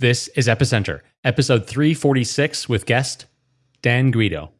This is Epicenter, episode 346 with guest Dan Guido.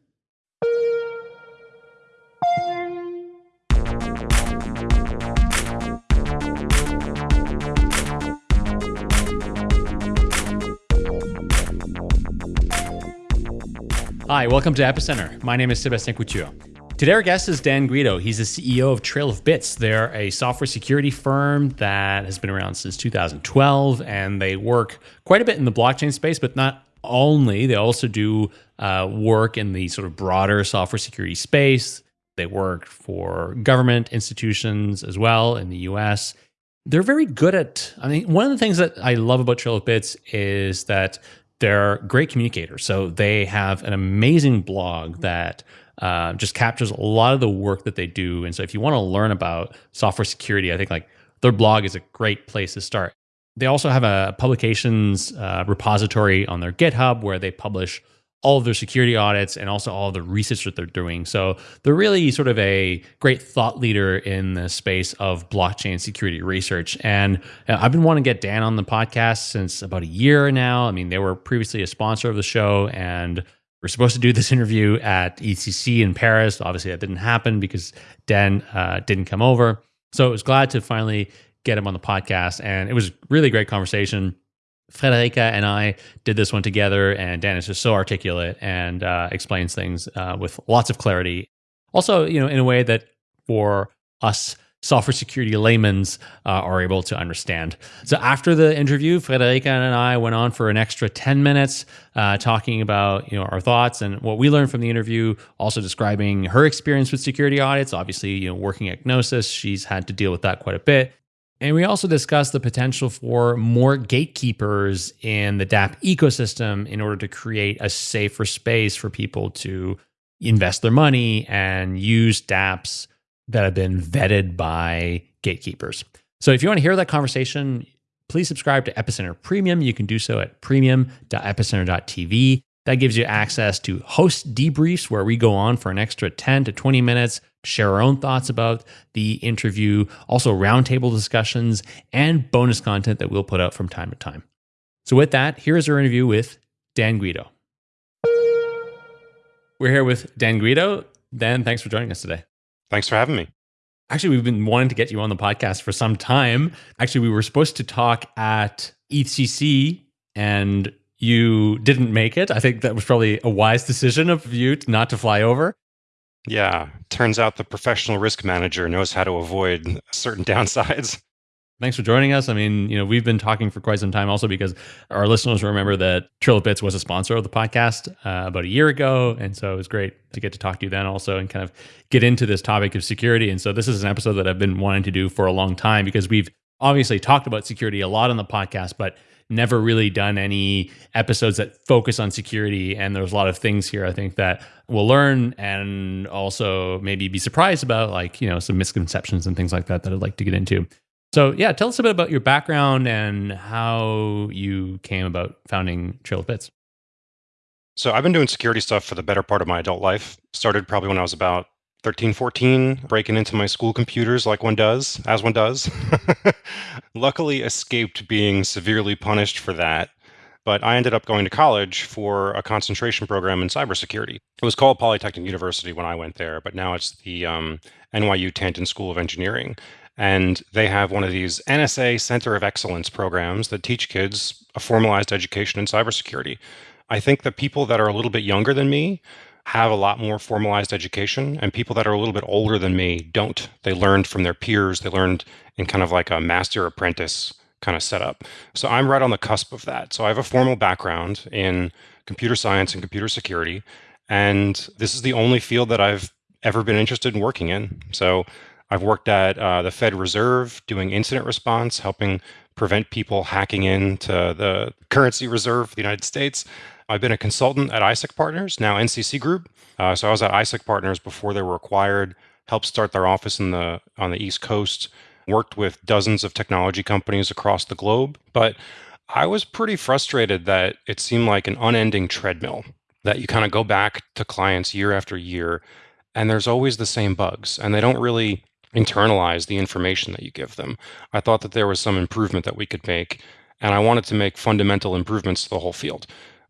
Hi, welcome to Epicenter. My name is Sebastien Couture. Today, our guest is Dan Guido. He's the CEO of Trail of Bits. They're a software security firm that has been around since 2012, and they work quite a bit in the blockchain space, but not only. They also do uh, work in the sort of broader software security space. They work for government institutions as well in the US. They're very good at, I mean, one of the things that I love about Trail of Bits is that they're great communicators. So they have an amazing blog that uh, just captures a lot of the work that they do. And so if you want to learn about software security, I think like their blog is a great place to start. They also have a publications uh, repository on their GitHub where they publish all of their security audits and also all the research that they're doing. So they're really sort of a great thought leader in the space of blockchain security research. And uh, I've been wanting to get Dan on the podcast since about a year now. I mean, they were previously a sponsor of the show and we're supposed to do this interview at ECC in Paris. Obviously, that didn't happen because Dan uh, didn't come over. So I was glad to finally get him on the podcast. And it was really great conversation. Friederike and I did this one together, and Dan is just so articulate and uh, explains things uh, with lots of clarity. Also, you know, in a way that for us software security layman's uh, are able to understand. So after the interview, Friederike and I went on for an extra 10 minutes uh, talking about you know our thoughts and what we learned from the interview, also describing her experience with security audits. Obviously, you know, working at Gnosis, she's had to deal with that quite a bit. And we also discussed the potential for more gatekeepers in the DApp ecosystem in order to create a safer space for people to invest their money and use dApps that have been vetted by gatekeepers. So if you want to hear that conversation, please subscribe to Epicenter Premium. You can do so at premium.epicenter.tv. That gives you access to host debriefs where we go on for an extra 10 to 20 minutes, share our own thoughts about the interview, also roundtable discussions, and bonus content that we'll put out from time to time. So, with that, here is our interview with Dan Guido. We're here with Dan Guido. Dan, thanks for joining us today. Thanks for having me. Actually, we've been wanting to get you on the podcast for some time. Actually, we were supposed to talk at EthCC and you didn't make it. I think that was probably a wise decision of you not to fly over. Yeah, turns out the professional risk manager knows how to avoid certain downsides. Thanks for joining us. I mean, you know, we've been talking for quite some time also because our listeners remember that Bits was a sponsor of the podcast uh, about a year ago. And so it was great to get to talk to you then also and kind of get into this topic of security. And so this is an episode that I've been wanting to do for a long time because we've obviously talked about security a lot on the podcast, but never really done any episodes that focus on security. And there's a lot of things here I think that we'll learn and also maybe be surprised about, like, you know, some misconceptions and things like that that I'd like to get into. So, yeah, tell us a bit about your background and how you came about founding Trail of Bits. So, I've been doing security stuff for the better part of my adult life. Started probably when I was about 13, 14, breaking into my school computers like one does, as one does. Luckily, escaped being severely punished for that. But I ended up going to college for a concentration program in cybersecurity. It was called Polytechnic University when I went there, but now it's the um, NYU Tandon School of Engineering. And they have one of these NSA Center of Excellence programs that teach kids a formalized education in cybersecurity. I think that people that are a little bit younger than me have a lot more formalized education, and people that are a little bit older than me don't. They learned from their peers, they learned in kind of like a master apprentice kind of setup. So I'm right on the cusp of that. So I have a formal background in computer science and computer security, and this is the only field that I've ever been interested in working in. So I've worked at uh, the Fed Reserve doing incident response, helping prevent people hacking into the currency reserve of the United States. I've been a consultant at ISEC Partners, now NCC Group. Uh, so I was at ISEC Partners before they were acquired, helped start their office in the on the East Coast, worked with dozens of technology companies across the globe. But I was pretty frustrated that it seemed like an unending treadmill that you kind of go back to clients year after year and there's always the same bugs and they don't really internalize the information that you give them. I thought that there was some improvement that we could make. and I wanted to make fundamental improvements to the whole field.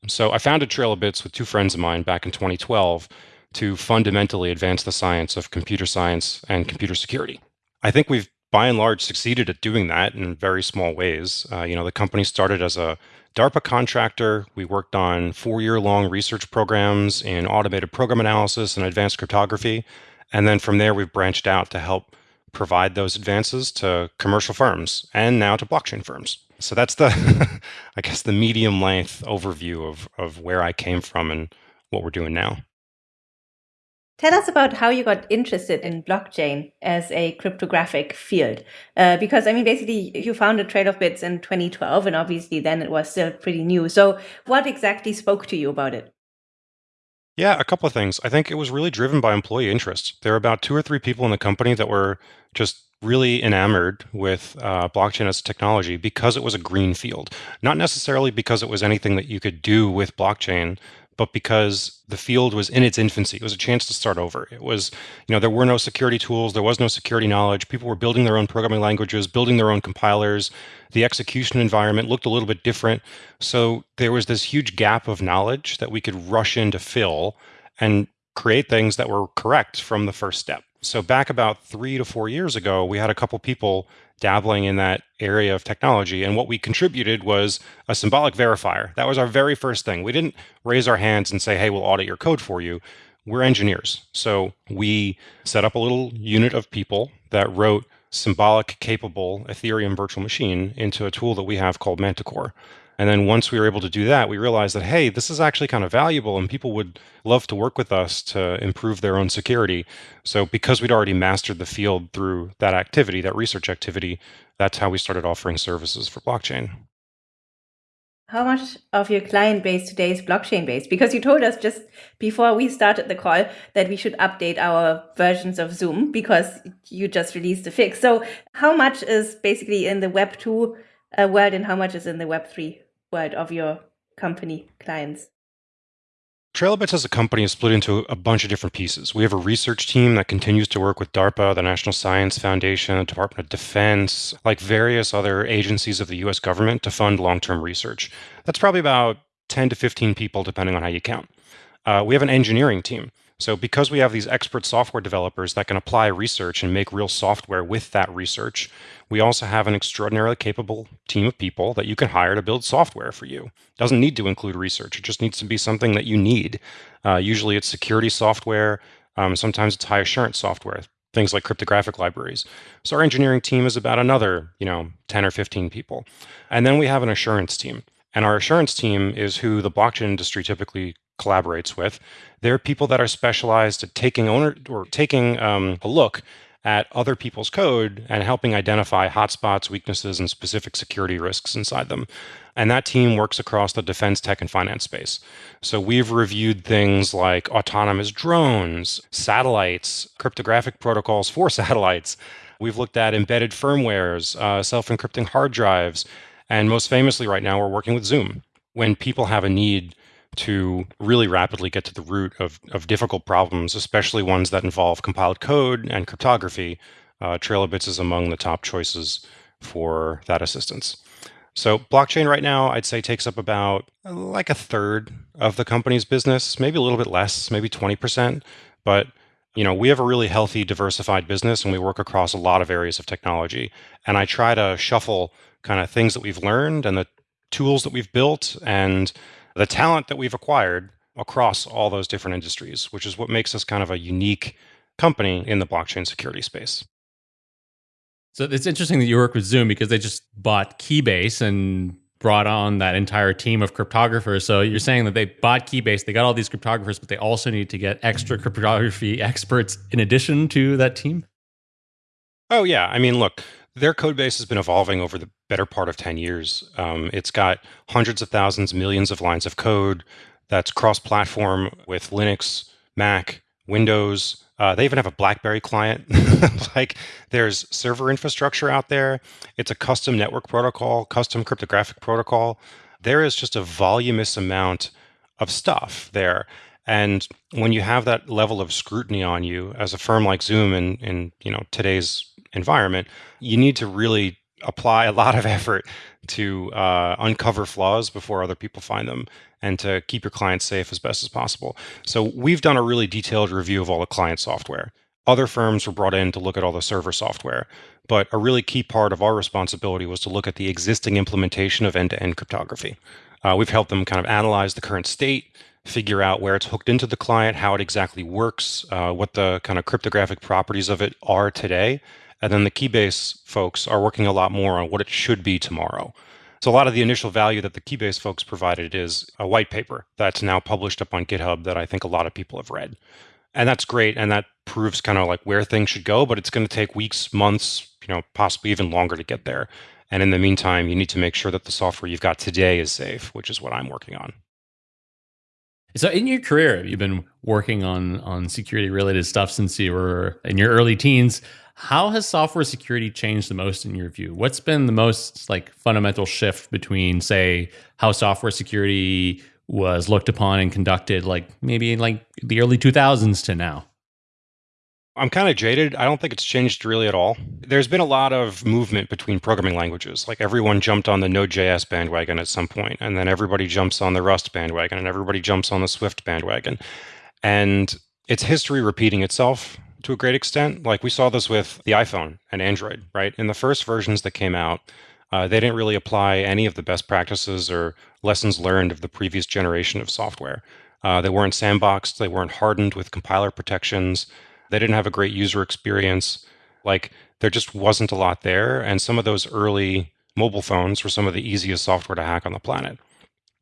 So I founded Trail of Bits with two friends of mine back in 2012 to fundamentally advance the science of computer science and computer security. I think we've by and large succeeded at doing that in very small ways. Uh, you know, the company started as a DARPA contractor. We worked on four-year long research programs in automated program analysis and advanced cryptography. And then from there, we've branched out to help provide those advances to commercial firms and now to blockchain firms. So that's the, I guess, the medium length overview of, of where I came from and what we're doing now. Tell us about how you got interested in blockchain as a cryptographic field. Uh, because, I mean, basically, you founded Trail of Bits in 2012, and obviously then it was still pretty new. So, what exactly spoke to you about it? Yeah, a couple of things. I think it was really driven by employee interest. There were about two or three people in the company that were just really enamored with uh, blockchain as a technology because it was a green field. Not necessarily because it was anything that you could do with blockchain, but because the field was in its infancy. It was a chance to start over. It was, you know, there were no security tools, there was no security knowledge. People were building their own programming languages, building their own compilers. The execution environment looked a little bit different. So there was this huge gap of knowledge that we could rush in to fill and create things that were correct from the first step. So back about three to four years ago, we had a couple people dabbling in that area of technology. And what we contributed was a symbolic verifier. That was our very first thing. We didn't raise our hands and say, hey, we'll audit your code for you. We're engineers. So we set up a little unit of people that wrote symbolic capable Ethereum virtual machine into a tool that we have called Manticore. And then once we were able to do that, we realized that, hey, this is actually kind of valuable and people would love to work with us to improve their own security. So because we'd already mastered the field through that activity, that research activity, that's how we started offering services for blockchain. How much of your client base today is blockchain based? Because you told us just before we started the call that we should update our versions of Zoom because you just released a fix. So how much is basically in the Web 2 uh, world and how much is in the Web 3 world of your company clients? TrailofBits as a company is split into a bunch of different pieces. We have a research team that continues to work with DARPA, the National Science Foundation, the Department of Defense, like various other agencies of the US government to fund long term research. That's probably about 10 to 15 people, depending on how you count. Uh, we have an engineering team so because we have these expert software developers that can apply research and make real software with that research, we also have an extraordinarily capable team of people that you can hire to build software for you. It doesn't need to include research. It just needs to be something that you need. Uh, usually it's security software. Um, sometimes it's high assurance software, things like cryptographic libraries. So our engineering team is about another, you know, 10 or 15 people. And then we have an assurance team. And our assurance team is who the blockchain industry typically collaborates with. They're people that are specialized at taking owner or taking um, a look at other people's code and helping identify hotspots, weaknesses, and specific security risks inside them. And that team works across the defense, tech, and finance space. So we've reviewed things like autonomous drones, satellites, cryptographic protocols for satellites. We've looked at embedded firmwares, uh, self encrypting hard drives. And most famously, right now, we're working with Zoom. When people have a need to really rapidly get to the root of, of difficult problems, especially ones that involve compiled code and cryptography, uh, Trail of Bits is among the top choices for that assistance. So blockchain right now, I'd say takes up about uh, like a third of the company's business, maybe a little bit less, maybe 20%. But you know, we have a really healthy, diversified business and we work across a lot of areas of technology. And I try to shuffle kind of things that we've learned and the tools that we've built and the talent that we've acquired across all those different industries, which is what makes us kind of a unique company in the blockchain security space. So it's interesting that you work with Zoom because they just bought Keybase and brought on that entire team of cryptographers. So you're saying that they bought Keybase, they got all these cryptographers, but they also need to get extra cryptography experts in addition to that team? Oh, yeah. I mean, look, their code base has been evolving over the better part of 10 years. Um, it's got hundreds of thousands, millions of lines of code that's cross platform with Linux, Mac, Windows. Uh, they even have a BlackBerry client. like there's server infrastructure out there. It's a custom network protocol, custom cryptographic protocol. There is just a voluminous amount of stuff there. And when you have that level of scrutiny on you as a firm like Zoom in, in you know today's environment, you need to really apply a lot of effort to uh, uncover flaws before other people find them and to keep your clients safe as best as possible. So we've done a really detailed review of all the client software. Other firms were brought in to look at all the server software. But a really key part of our responsibility was to look at the existing implementation of end to end cryptography. Uh, we've helped them kind of analyze the current state, figure out where it's hooked into the client, how it exactly works, uh, what the kind of cryptographic properties of it are today. And then the Keybase folks are working a lot more on what it should be tomorrow. So a lot of the initial value that the Keybase folks provided is a white paper that's now published up on GitHub that I think a lot of people have read. And that's great. And that proves kind of like where things should go, but it's going to take weeks, months, you know, possibly even longer to get there. And in the meantime, you need to make sure that the software you've got today is safe, which is what I'm working on. So in your career, you've been working on on security related stuff since you were in your early teens. How has software security changed the most in your view? What's been the most like fundamental shift between say how software security was looked upon and conducted like maybe in like the early 2000s to now? I'm kind of jaded. I don't think it's changed really at all. There's been a lot of movement between programming languages. Like everyone jumped on the Node.js bandwagon at some point, and then everybody jumps on the Rust bandwagon, and everybody jumps on the Swift bandwagon. And it's history repeating itself to a great extent. Like we saw this with the iPhone and Android, right? In the first versions that came out, uh, they didn't really apply any of the best practices or lessons learned of the previous generation of software. Uh, they weren't sandboxed, they weren't hardened with compiler protections. They didn't have a great user experience. Like there just wasn't a lot there. And some of those early mobile phones were some of the easiest software to hack on the planet.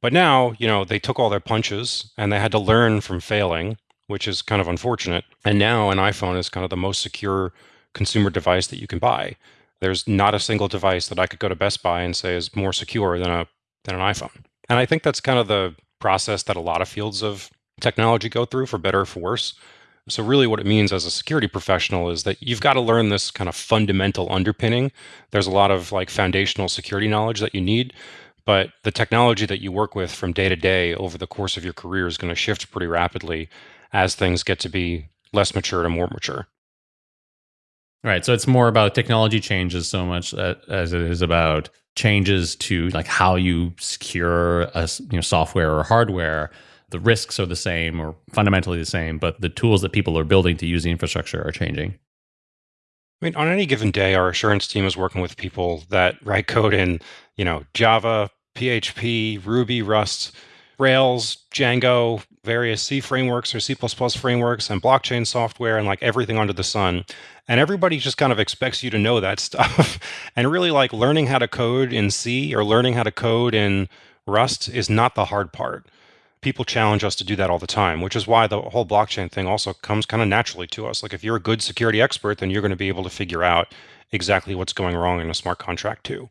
But now, you know, they took all their punches and they had to learn from failing, which is kind of unfortunate. And now an iPhone is kind of the most secure consumer device that you can buy. There's not a single device that I could go to Best Buy and say is more secure than a than an iPhone. And I think that's kind of the process that a lot of fields of technology go through for better or for worse. So, really, what it means as a security professional is that you've got to learn this kind of fundamental underpinning. There's a lot of like foundational security knowledge that you need, but the technology that you work with from day to day over the course of your career is going to shift pretty rapidly as things get to be less mature to more mature. Right. So it's more about technology changes so much as it is about changes to like how you secure a you know software or hardware the risks are the same or fundamentally the same, but the tools that people are building to use the infrastructure are changing. I mean, on any given day, our assurance team is working with people that write code in, you know, Java, PHP, Ruby, Rust, Rails, Django, various C frameworks or C++ frameworks, and blockchain software, and like everything under the sun. And everybody just kind of expects you to know that stuff. and really, like learning how to code in C or learning how to code in Rust is not the hard part people challenge us to do that all the time, which is why the whole blockchain thing also comes kind of naturally to us. Like if you're a good security expert, then you're going to be able to figure out exactly what's going wrong in a smart contract too.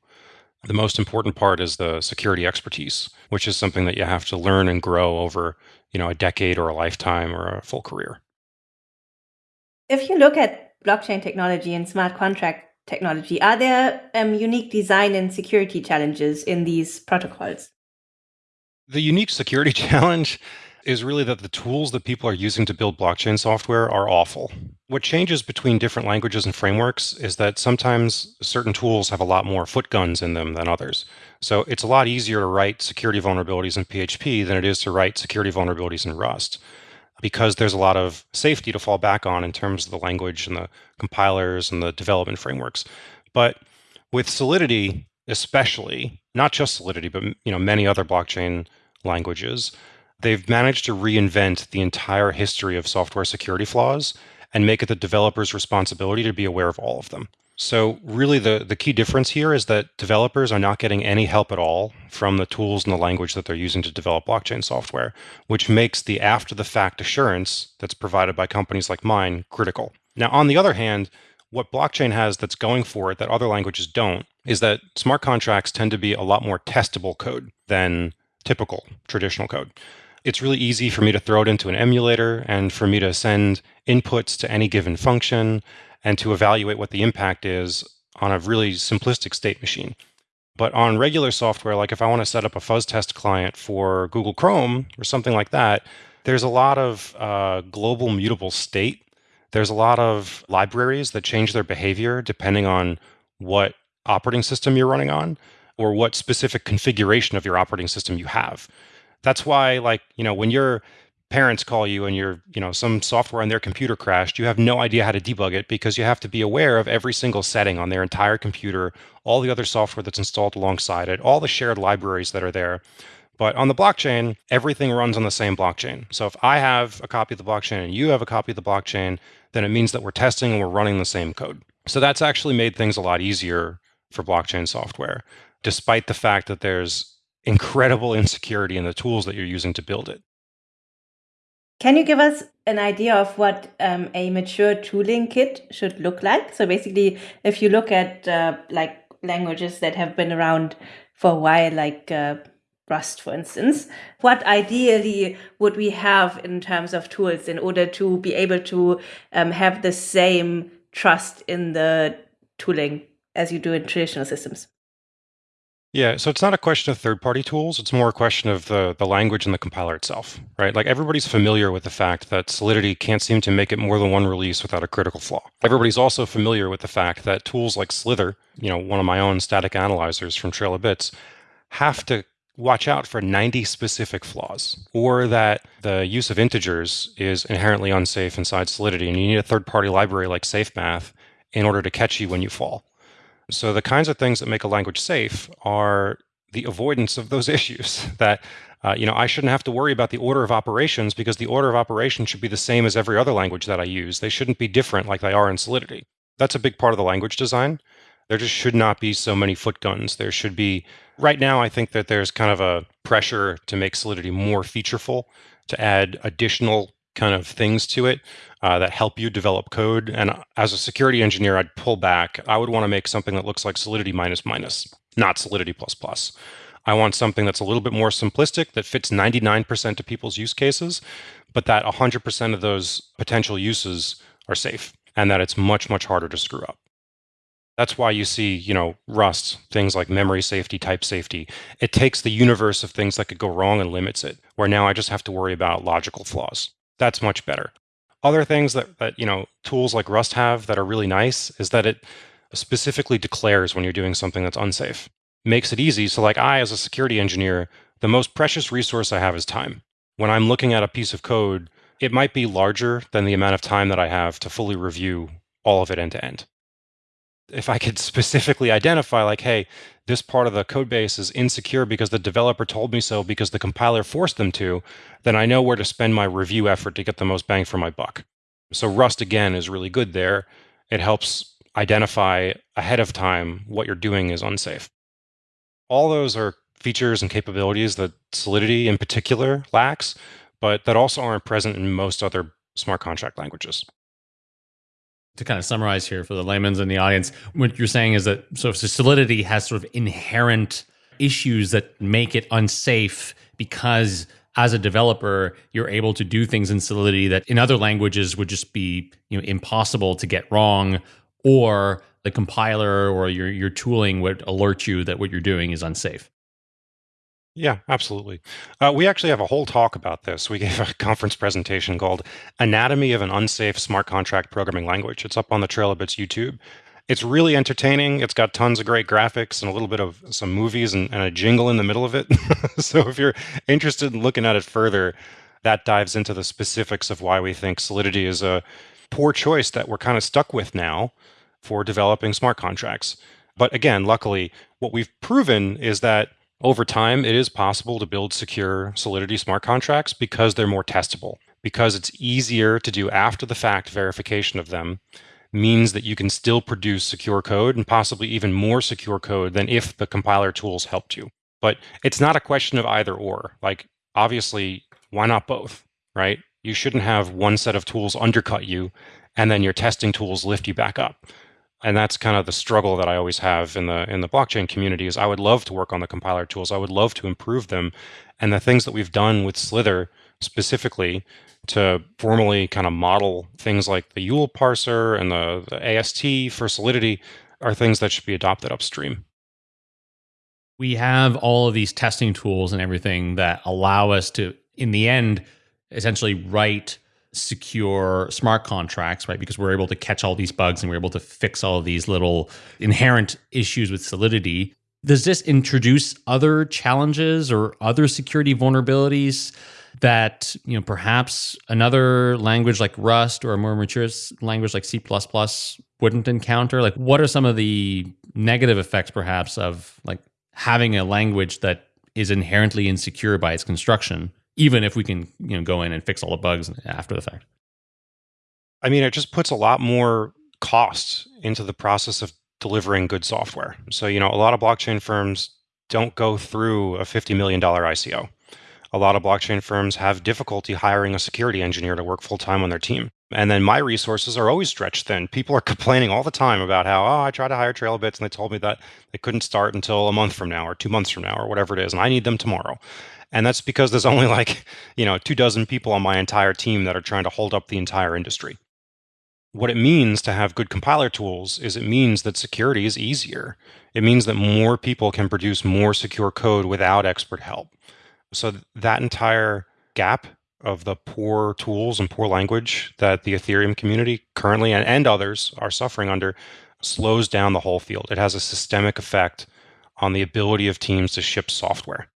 The most important part is the security expertise, which is something that you have to learn and grow over, you know, a decade or a lifetime or a full career. If you look at blockchain technology and smart contract technology, are there um, unique design and security challenges in these protocols? The unique security challenge is really that the tools that people are using to build blockchain software are awful. What changes between different languages and frameworks is that sometimes certain tools have a lot more footguns in them than others. So it's a lot easier to write security vulnerabilities in PHP than it is to write security vulnerabilities in Rust because there's a lot of safety to fall back on in terms of the language and the compilers and the development frameworks. But with Solidity, especially not just Solidity, but you know many other blockchain languages, they've managed to reinvent the entire history of software security flaws and make it the developer's responsibility to be aware of all of them. So really the, the key difference here is that developers are not getting any help at all from the tools and the language that they're using to develop blockchain software, which makes the after the fact assurance that's provided by companies like mine critical. Now, on the other hand, what blockchain has that's going for it that other languages don't is that smart contracts tend to be a lot more testable code than typical traditional code. It's really easy for me to throw it into an emulator and for me to send inputs to any given function and to evaluate what the impact is on a really simplistic state machine. But on regular software, like if I want to set up a fuzz test client for Google Chrome or something like that, there's a lot of uh, global mutable state there's a lot of libraries that change their behavior depending on what operating system you're running on. or what specific configuration of your operating system you have. That's why, like, you know, when your parents call you and your, you know, some software on their computer crashed, you have no idea how to debug it because you have to be aware of every single setting on their entire computer, all the other software that's installed alongside it, all the shared libraries that are there. But on the blockchain, everything runs on the same blockchain. So if I have a copy of the blockchain and you have a copy of the blockchain, then it means that we're testing and we're running the same code. So that's actually made things a lot easier for blockchain software, despite the fact that there's incredible insecurity in the tools that you're using to build it. Can you give us an idea of what um, a mature tooling kit should look like? So basically, if you look at uh, like languages that have been around for a while, like uh, Rust, for instance, what ideally would we have in terms of tools in order to be able to um, have the same trust in the tooling as you do in traditional systems? Yeah, so it's not a question of third-party tools. It's more a question of the the language and the compiler itself, right? Like everybody's familiar with the fact that Solidity can't seem to make it more than one release without a critical flaw. Everybody's also familiar with the fact that tools like Slither, you know, one of my own static analyzers from Trail of Bits, have to watch out for 90 specific flaws, or that the use of integers is inherently unsafe inside Solidity, and you need a third-party library like SafeMath in order to catch you when you fall. So the kinds of things that make a language safe are the avoidance of those issues that uh, you know I shouldn't have to worry about the order of operations because the order of operations should be the same as every other language that I use. They shouldn't be different like they are in Solidity. That's a big part of the language design. There just should not be so many footguns. There should be right now I think that there's kind of a pressure to make Solidity more featureful, to add additional kind of things to it uh, that help you develop code. And as a security engineer, I'd pull back. I would want to make something that looks like Solidity minus minus, not Solidity plus plus. I want something that's a little bit more simplistic that fits 99% of people's use cases, but that 100% of those potential uses are safe and that it's much, much harder to screw up. That's why you see, you know, Rust, things like memory safety, type safety. It takes the universe of things that could go wrong and limits it, where now I just have to worry about logical flaws. That's much better. Other things that, that you know tools like Rust have that are really nice is that it specifically declares when you're doing something that's unsafe. Makes it easy. So like I as a security engineer, the most precious resource I have is time. When I'm looking at a piece of code, it might be larger than the amount of time that I have to fully review all of it end to end. If I could specifically identify like, hey, this part of the code base is insecure because the developer told me so because the compiler forced them to, then I know where to spend my review effort to get the most bang for my buck. So Rust again is really good there. It helps identify ahead of time what you're doing is unsafe. All those are features and capabilities that Solidity in particular lacks, but that also aren't present in most other smart contract languages to kind of summarize here for the layman's in the audience, what you're saying is that so, so Solidity has sort of inherent issues that make it unsafe because as a developer, you're able to do things in Solidity that in other languages would just be you know impossible to get wrong, or the compiler or your your tooling would alert you that what you're doing is unsafe. Yeah, absolutely. Uh, we actually have a whole talk about this. We gave a conference presentation called Anatomy of an Unsafe Smart Contract Programming Language. It's up on the Trail of Bits YouTube. It's really entertaining. It's got tons of great graphics and a little bit of some movies and, and a jingle in the middle of it. so if you're interested in looking at it further, that dives into the specifics of why we think Solidity is a poor choice that we're kind of stuck with now for developing smart contracts. But again, luckily, what we've proven is that over time, it is possible to build secure Solidity smart contracts because they're more testable, because it's easier to do after the fact verification of them means that you can still produce secure code and possibly even more secure code than if the compiler tools helped you. But it's not a question of either or. Like, obviously, why not both, right? You shouldn't have one set of tools undercut you and then your testing tools lift you back up and that's kind of the struggle that I always have in the in the blockchain community is I would love to work on the compiler tools. I would love to improve them. And the things that we've done with Slither specifically to formally kind of model things like the YUL parser and the, the AST for Solidity are things that should be adopted upstream. We have all of these testing tools and everything that allow us to, in the end, essentially write secure smart contracts, right? Because we're able to catch all these bugs and we're able to fix all these little inherent issues with Solidity. Does this introduce other challenges or other security vulnerabilities that, you know, perhaps another language like Rust or a more mature language like C++ wouldn't encounter? Like what are some of the negative effects perhaps of like having a language that is inherently insecure by its construction, even if we can, you know, go in and fix all the bugs after the fact? I mean, it just puts a lot more cost into the process of delivering good software. So, you know, a lot of blockchain firms don't go through a $50 million ICO. A lot of blockchain firms have difficulty hiring a security engineer to work full time on their team. And then my resources are always stretched thin. People are complaining all the time about how, oh, I tried to hire TrailBits and they told me that they couldn't start until a month from now or two months from now or whatever it is. And I need them tomorrow. And that's because there's only like, you know, two dozen people on my entire team that are trying to hold up the entire industry what it means to have good compiler tools is it means that security is easier. It means that more people can produce more secure code without expert help. So that entire gap of the poor tools and poor language that the Ethereum community currently and, and others are suffering under slows down the whole field. It has a systemic effect on the ability of teams to ship software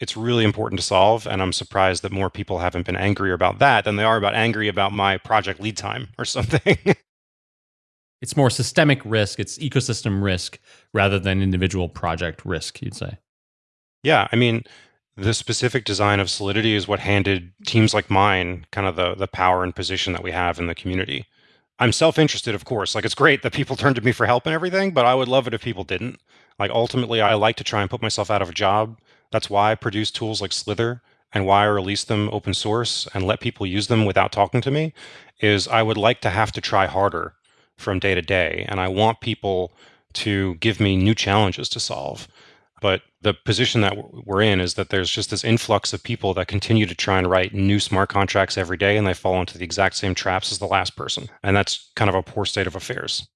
it's really important to solve. And I'm surprised that more people haven't been angry about that than they are about angry about my project lead time or something. it's more systemic risk, it's ecosystem risk rather than individual project risk, you'd say. Yeah. I mean, the specific design of Solidity is what handed teams like mine kind of the, the power and position that we have in the community. I'm self interested, of course. Like, it's great that people turn to me for help and everything, but I would love it if people didn't. Like, ultimately, I like to try and put myself out of a job that's why I produce tools like Slither and why I release them open source and let people use them without talking to me is I would like to have to try harder from day to day. And I want people to give me new challenges to solve. But the position that we're in is that there's just this influx of people that continue to try and write new smart contracts every day, and they fall into the exact same traps as the last person. And that's kind of a poor state of affairs.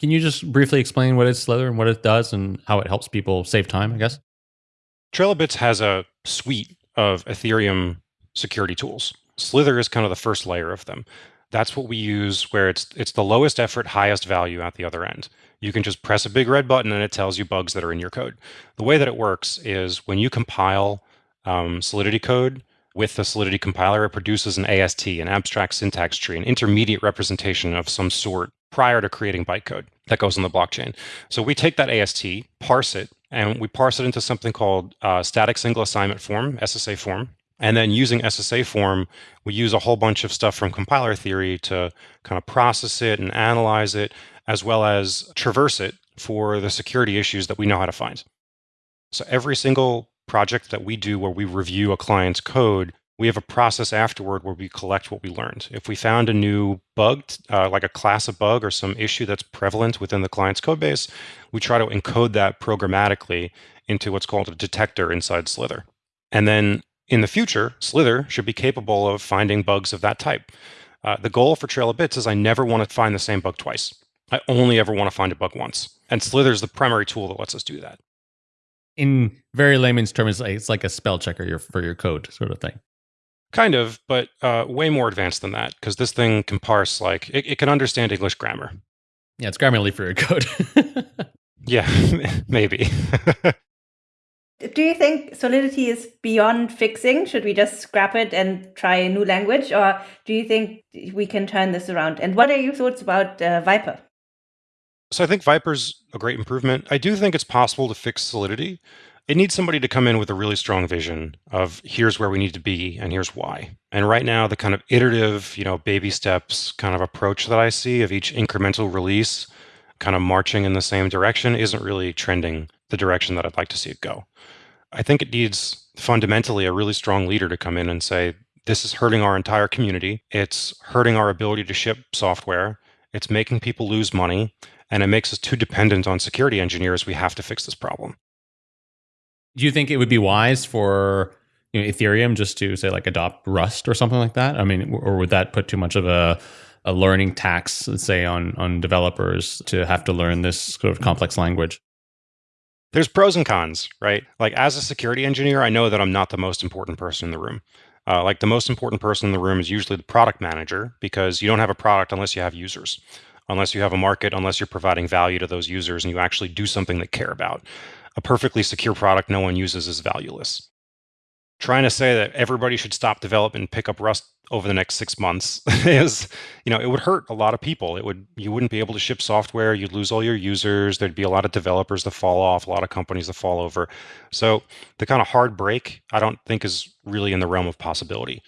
Can you just briefly explain what is Slither and what it does and how it helps people save time, I guess? TrailBits has a suite of Ethereum security tools. Slither is kind of the first layer of them. That's what we use where it's it's the lowest effort, highest value at the other end. You can just press a big red button and it tells you bugs that are in your code. The way that it works is when you compile um, Solidity code with the Solidity compiler, it produces an AST, an abstract syntax tree, an intermediate representation of some sort prior to creating bytecode that goes on the blockchain. So we take that AST, parse it, and we parse it into something called uh, static single assignment form, SSA form. And then using SSA form, we use a whole bunch of stuff from compiler theory to kind of process it and analyze it, as well as traverse it for the security issues that we know how to find. So every single project that we do where we review a client's code, we have a process afterward where we collect what we learned. If we found a new bug, uh, like a class of bug or some issue that's prevalent within the client's code base, we try to encode that programmatically into what's called a detector inside Slither. And then in the future, Slither should be capable of finding bugs of that type. Uh, the goal for Trail of Bits is I never want to find the same bug twice. I only ever want to find a bug once. And Slither is the primary tool that lets us do that. In very layman's terms, it's like a spell checker for your code sort of thing. Kind of, but uh, way more advanced than that because this thing can parse like it, it, can understand English grammar. Yeah, it's Grammarly for your code. yeah, maybe. Do you think Solidity is beyond fixing? Should we just scrap it and try a new language, or do you think we can turn this around? And what are your thoughts about uh, Vyper? So I think Vyper's a great improvement. I do think it's possible to fix Solidity it needs somebody to come in with a really strong vision of here's where we need to be and here's why. And right now, the kind of iterative, you know, baby steps kind of approach that I see of each incremental release kind of marching in the same direction isn't really trending the direction that I'd like to see it go. I think it needs fundamentally a really strong leader to come in and say, this is hurting our entire community. It's hurting our ability to ship software. It's making people lose money. And it makes us too dependent on security engineers. We have to fix this problem. Do you think it would be wise for you know, Ethereum just to say like adopt Rust or something like that? I mean, or would that put too much of a a learning tax, let's say, on on developers to have to learn this sort of complex language? There's pros and cons, right? Like as a security engineer, I know that I'm not the most important person in the room. Uh, like the most important person in the room is usually the product manager because you don't have a product unless you have users. unless you have a market, unless you're providing value to those users and you actually do something they care about. A perfectly secure product no one uses is valueless. Trying to say that everybody should stop development and pick up Rust over the next six months is, you know, it would hurt a lot of people. It would you wouldn't be able to ship software. You'd lose all your users. There'd be a lot of developers that fall off, a lot of companies that fall over. So the kind of hard break, I don't think is really in the realm of possibility.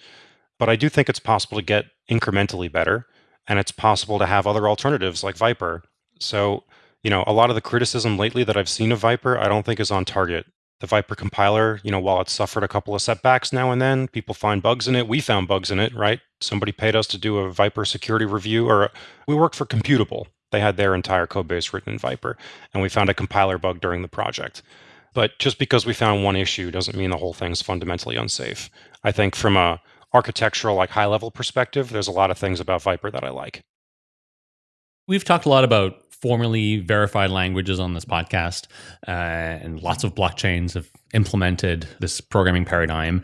But I do think it's possible to get incrementally better, and it's possible to have other alternatives like Vyper. So, you know, a lot of the criticism lately that I've seen of Vyper, I don't think is on target the Vyper compiler, you know, while it's suffered a couple of setbacks now and then, people find bugs in it. We found bugs in it, right? Somebody paid us to do a Vyper security review, or uh, we worked for Computable. They had their entire code base written in Vyper, and we found a compiler bug during the project. But just because we found one issue doesn't mean the whole thing's fundamentally unsafe. I think from a architectural, like high level perspective, there's a lot of things about Vyper that I like. We've talked a lot about formally verified languages on this podcast, uh, and lots of blockchains have implemented this programming paradigm.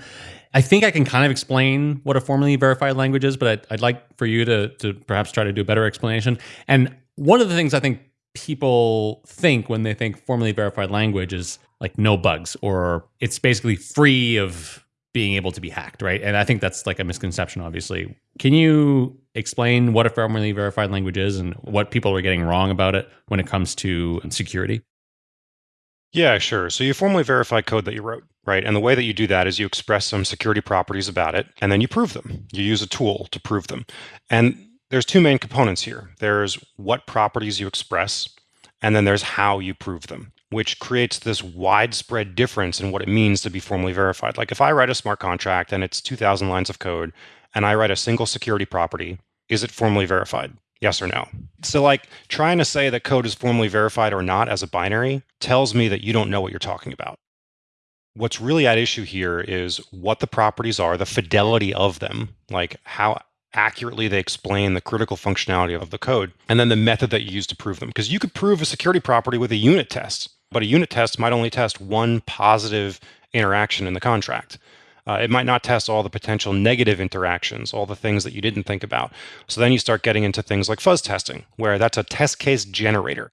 I think I can kind of explain what a formally verified language is, but I'd, I'd like for you to, to perhaps try to do a better explanation. And one of the things I think people think when they think formally verified language is like no bugs or it's basically free of being able to be hacked, right? And I think that's like a misconception, obviously. Can you explain what a formally verified language is and what people are getting wrong about it when it comes to security? Yeah, sure. So you formally verify code that you wrote, right? And the way that you do that is you express some security properties about it, and then you prove them. You use a tool to prove them. And there's two main components here. There's what properties you express, and then there's how you prove them, which creates this widespread difference in what it means to be formally verified. Like if I write a smart contract and it's 2,000 lines of code, and I write a single security property, is it formally verified? Yes or no? So, like trying to say that code is formally verified or not as a binary tells me that you don't know what you're talking about. What's really at issue here is what the properties are, the fidelity of them, like how accurately they explain the critical functionality of the code, and then the method that you use to prove them. Because you could prove a security property with a unit test, but a unit test might only test one positive interaction in the contract. Uh, it might not test all the potential negative interactions, all the things that you didn't think about. So then you start getting into things like fuzz testing, where that's a test case generator.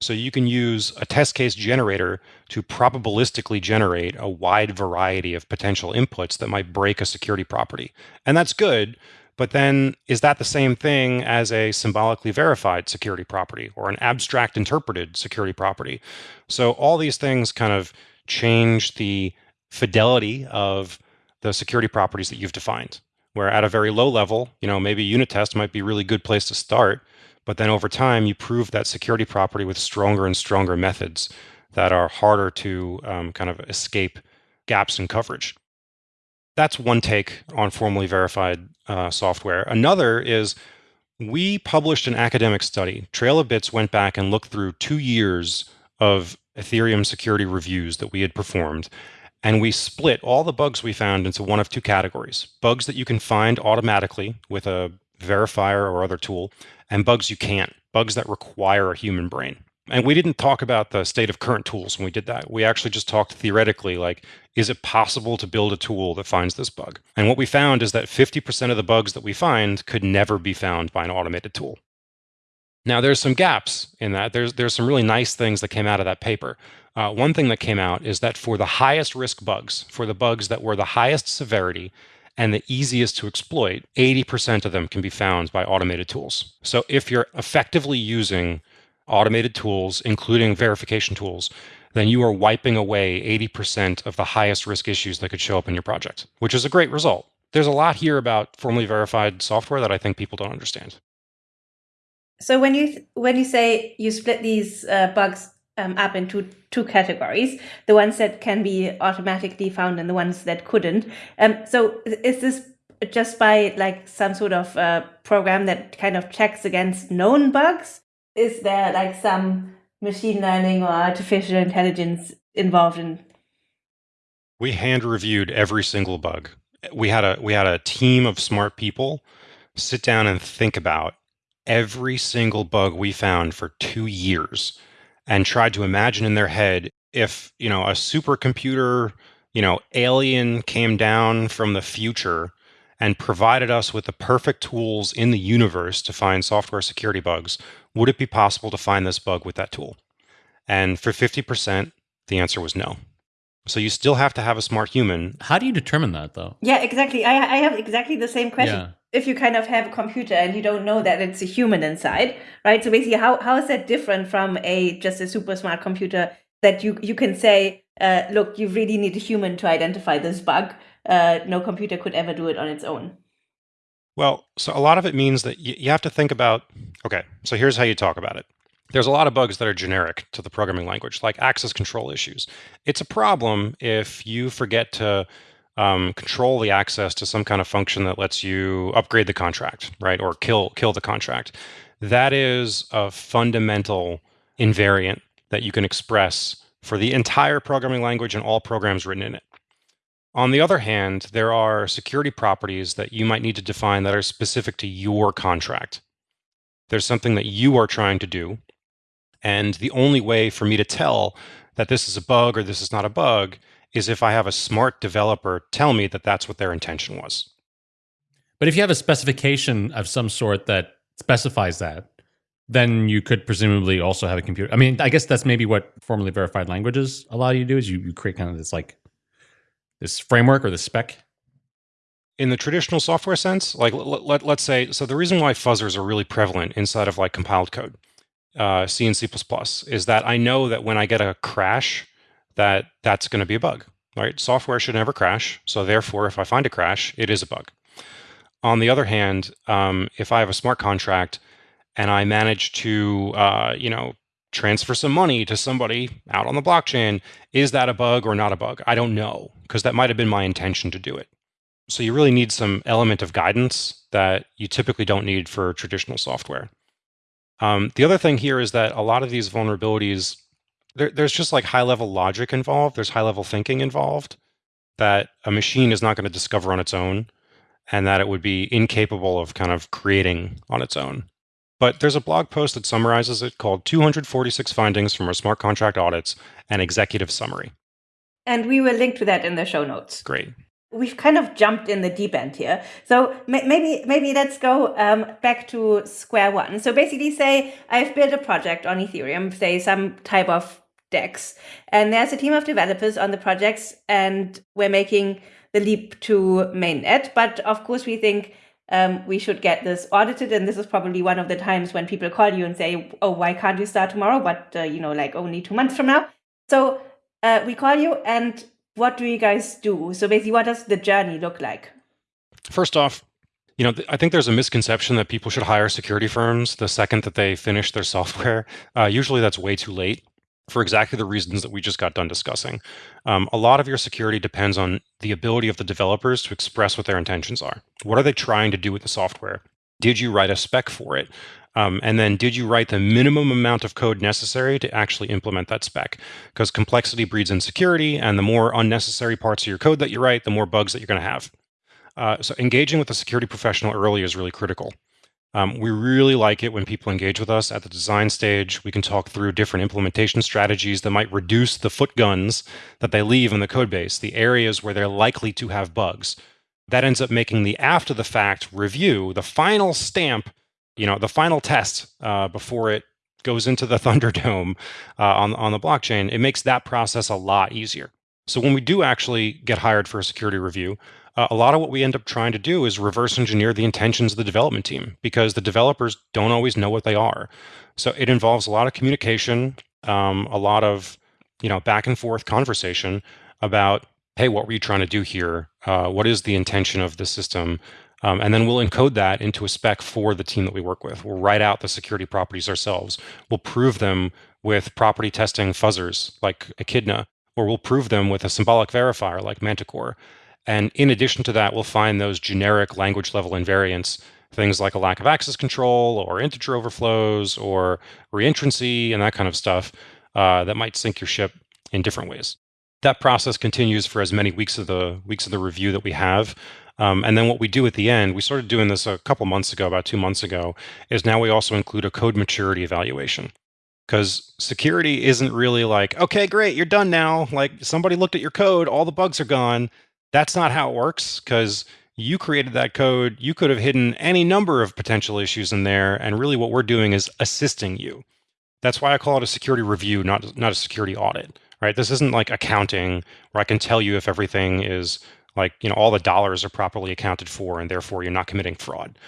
So you can use a test case generator to probabilistically generate a wide variety of potential inputs that might break a security property. And that's good, but then is that the same thing as a symbolically verified security property or an abstract interpreted security property? So all these things kind of change the fidelity of the security properties that you've defined. Where at a very low level, you know, maybe unit test might be a really good place to start, but then over time you prove that security property with stronger and stronger methods that are harder to um, kind of escape gaps in coverage. That's one take on formally verified uh, software. Another is we published an academic study. Trail of Bits went back and looked through two years of Ethereum security reviews that we had performed and we split all the bugs we found into one of two categories bugs that you can find automatically with a verifier or other tool, and bugs you can't, bugs that require a human brain. And we didn't talk about the state of current tools when we did that. We actually just talked theoretically like, is it possible to build a tool that finds this bug? And what we found is that 50% of the bugs that we find could never be found by an automated tool. Now, there's some gaps in that. There's, there's some really nice things that came out of that paper. Uh, one thing that came out is that for the highest risk bugs, for the bugs that were the highest severity and the easiest to exploit, 80% of them can be found by automated tools. So if you're effectively using automated tools, including verification tools, then you are wiping away 80% of the highest risk issues that could show up in your project, which is a great result. There's a lot here about formally verified software that I think people don't understand. So when you when you say you split these uh, bugs um, up into two categories the ones that can be automatically found and the ones that couldn't. Um, so is this just by like some sort of uh, program that kind of checks against known bugs? Is there like some machine learning or artificial intelligence involved in? We hand reviewed every single bug. We had a we had a team of smart people sit down and think about every single bug we found for two years and tried to imagine in their head if you know a supercomputer you know alien came down from the future and provided us with the perfect tools in the universe to find software security bugs, would it be possible to find this bug with that tool? And for 50%, the answer was no. So you still have to have a smart human. How do you determine that, though? Yeah, exactly. I, I have exactly the same question. Yeah. If you kind of have a computer and you don't know that it's a human inside, right? So basically, how, how is that different from a just a super smart computer that you you can say, uh, look, you really need a human to identify this bug. Uh, no computer could ever do it on its own. Well, so a lot of it means that you, you have to think about. Okay, so here's how you talk about it. There's a lot of bugs that are generic to the programming language, like access control issues. It's a problem if you forget to um, control the access to some kind of function that lets you upgrade the contract, right, or kill kill the contract. That is a fundamental invariant that you can express for the entire programming language and all programs written in it. On the other hand, there are security properties that you might need to define that are specific to your contract. There's something that you are trying to do, and the only way for me to tell that this is a bug or this is not a bug is if I have a smart developer tell me that that's what their intention was. But if you have a specification of some sort that specifies that, then you could presumably also have a computer. I mean, I guess that's maybe what formally verified languages allow you to do is you, you create kind of this like this framework or the spec. In the traditional software sense, like let, let, let's say, so the reason why fuzzers are really prevalent inside of like compiled code, uh, C and C++, is that I know that when I get a crash, that that's going to be a bug, right? Software should never crash. So therefore, if I find a crash, it is a bug. On the other hand, um, if I have a smart contract and I manage to, uh, you know, transfer some money to somebody out on the blockchain, is that a bug or not a bug? I don't know because that might have been my intention to do it. So you really need some element of guidance that you typically don't need for traditional software. Um, the other thing here is that a lot of these vulnerabilities, there, there's just like high level logic involved. There's high level thinking involved that a machine is not going to discover on its own and that it would be incapable of kind of creating on its own. But there's a blog post that summarizes it called 246 Findings from Our Smart Contract Audits and Executive Summary. And we will link to that in the show notes. Great. We've kind of jumped in the deep end here. So maybe maybe let's go um, back to square one. So basically say I've built a project on Ethereum, say some type of DEX, and there's a team of developers on the projects and we're making the leap to mainnet. But of course we think um, we should get this audited. And this is probably one of the times when people call you and say, oh, why can't you start tomorrow? But, uh, you know, like only two months from now. So uh, we call you and what do you guys do? So basically, what does the journey look like? First off, you know, I think there's a misconception that people should hire security firms the second that they finish their software. Uh, usually that's way too late for exactly the reasons that we just got done discussing. Um, a lot of your security depends on the ability of the developers to express what their intentions are. What are they trying to do with the software? Did you write a spec for it? Um, and then did you write the minimum amount of code necessary to actually implement that spec? Because complexity breeds insecurity, and the more unnecessary parts of your code that you write, the more bugs that you're going to have. Uh, so engaging with a security professional early is really critical. Um, we really like it when people engage with us at the design stage. We can talk through different implementation strategies that might reduce the foot guns that they leave in the code base, the areas where they're likely to have bugs. That ends up making the after the fact review, the final stamp, you know, the final test uh, before it goes into the Thunderdome uh, on, on the blockchain. It makes that process a lot easier. So when we do actually get hired for a security review, uh, a lot of what we end up trying to do is reverse engineer the intentions of the development team because the developers don't always know what they are. So it involves a lot of communication, um, a lot of you know back and forth conversation about hey, what were you trying to do here? Uh, what is the intention of the system? Um, and then we'll encode that into a spec for the team that we work with. We'll write out the security properties ourselves. We'll prove them with property testing fuzzers like Echidna, or we'll prove them with a symbolic verifier like Manticore. And in addition to that, we'll find those generic language level invariants, things like a lack of access control or integer overflows or reentrancy and that kind of stuff uh, that might sink your ship in different ways. That process continues for as many weeks of the weeks of the review that we have. Um, and then what we do at the end, we started doing this a couple months ago, about two months ago, is now we also include a code maturity evaluation. Because security isn't really like, okay, great, you're done now. Like somebody looked at your code, all the bugs are gone that's not how it works because you created that code. You could have hidden any number of potential issues in there. And really, what we're doing is assisting you. That's why I call it a security review, not, not a security audit, right? This isn't like accounting where I can tell you if everything is like, you know, all the dollars are properly accounted for and therefore you're not committing fraud.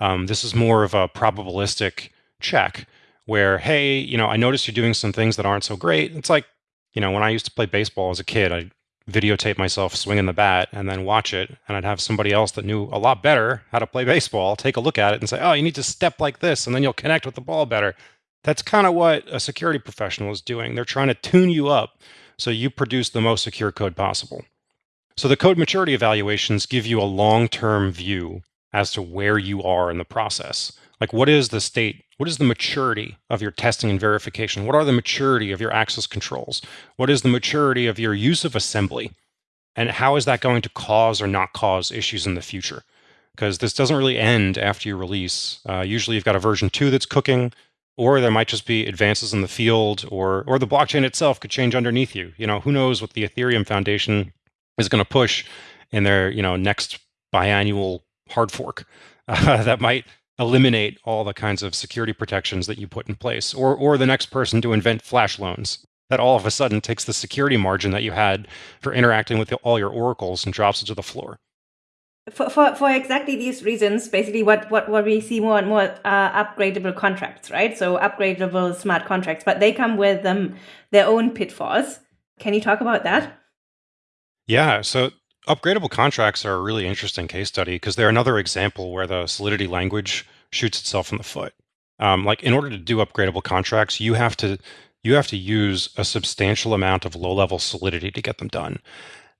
Um, this is more of a probabilistic check where, hey, you know, I noticed you're doing some things that aren't so great. It's like, you know, when I used to play baseball as a kid, I videotape myself swinging the bat and then watch it and i'd have somebody else that knew a lot better how to play baseball take a look at it and say oh you need to step like this and then you'll connect with the ball better that's kind of what a security professional is doing they're trying to tune you up so you produce the most secure code possible so the code maturity evaluations give you a long-term view as to where you are in the process like what is the state what is the maturity of your testing and verification? What are the maturity of your access controls? What is the maturity of your use of assembly? And how is that going to cause or not cause issues in the future? Because this doesn't really end after you release. Uh, usually you've got a version two that's cooking, or there might just be advances in the field, or or the blockchain itself could change underneath you. You know, who knows what the Ethereum Foundation is going to push in their you know next biannual hard fork uh, that might eliminate all the kinds of security protections that you put in place, or or the next person to invent flash loans that all of a sudden takes the security margin that you had for interacting with all your oracles and drops it to the floor. For, for, for exactly these reasons, basically what, what, what we see more and more are upgradable contracts, right? So upgradable smart contracts, but they come with um, their own pitfalls. Can you talk about that? Yeah, so Upgradable contracts are a really interesting case study because they're another example where the Solidity language shoots itself in the foot. Um, like in order to do upgradable contracts, you have to you have to use a substantial amount of low-level Solidity to get them done.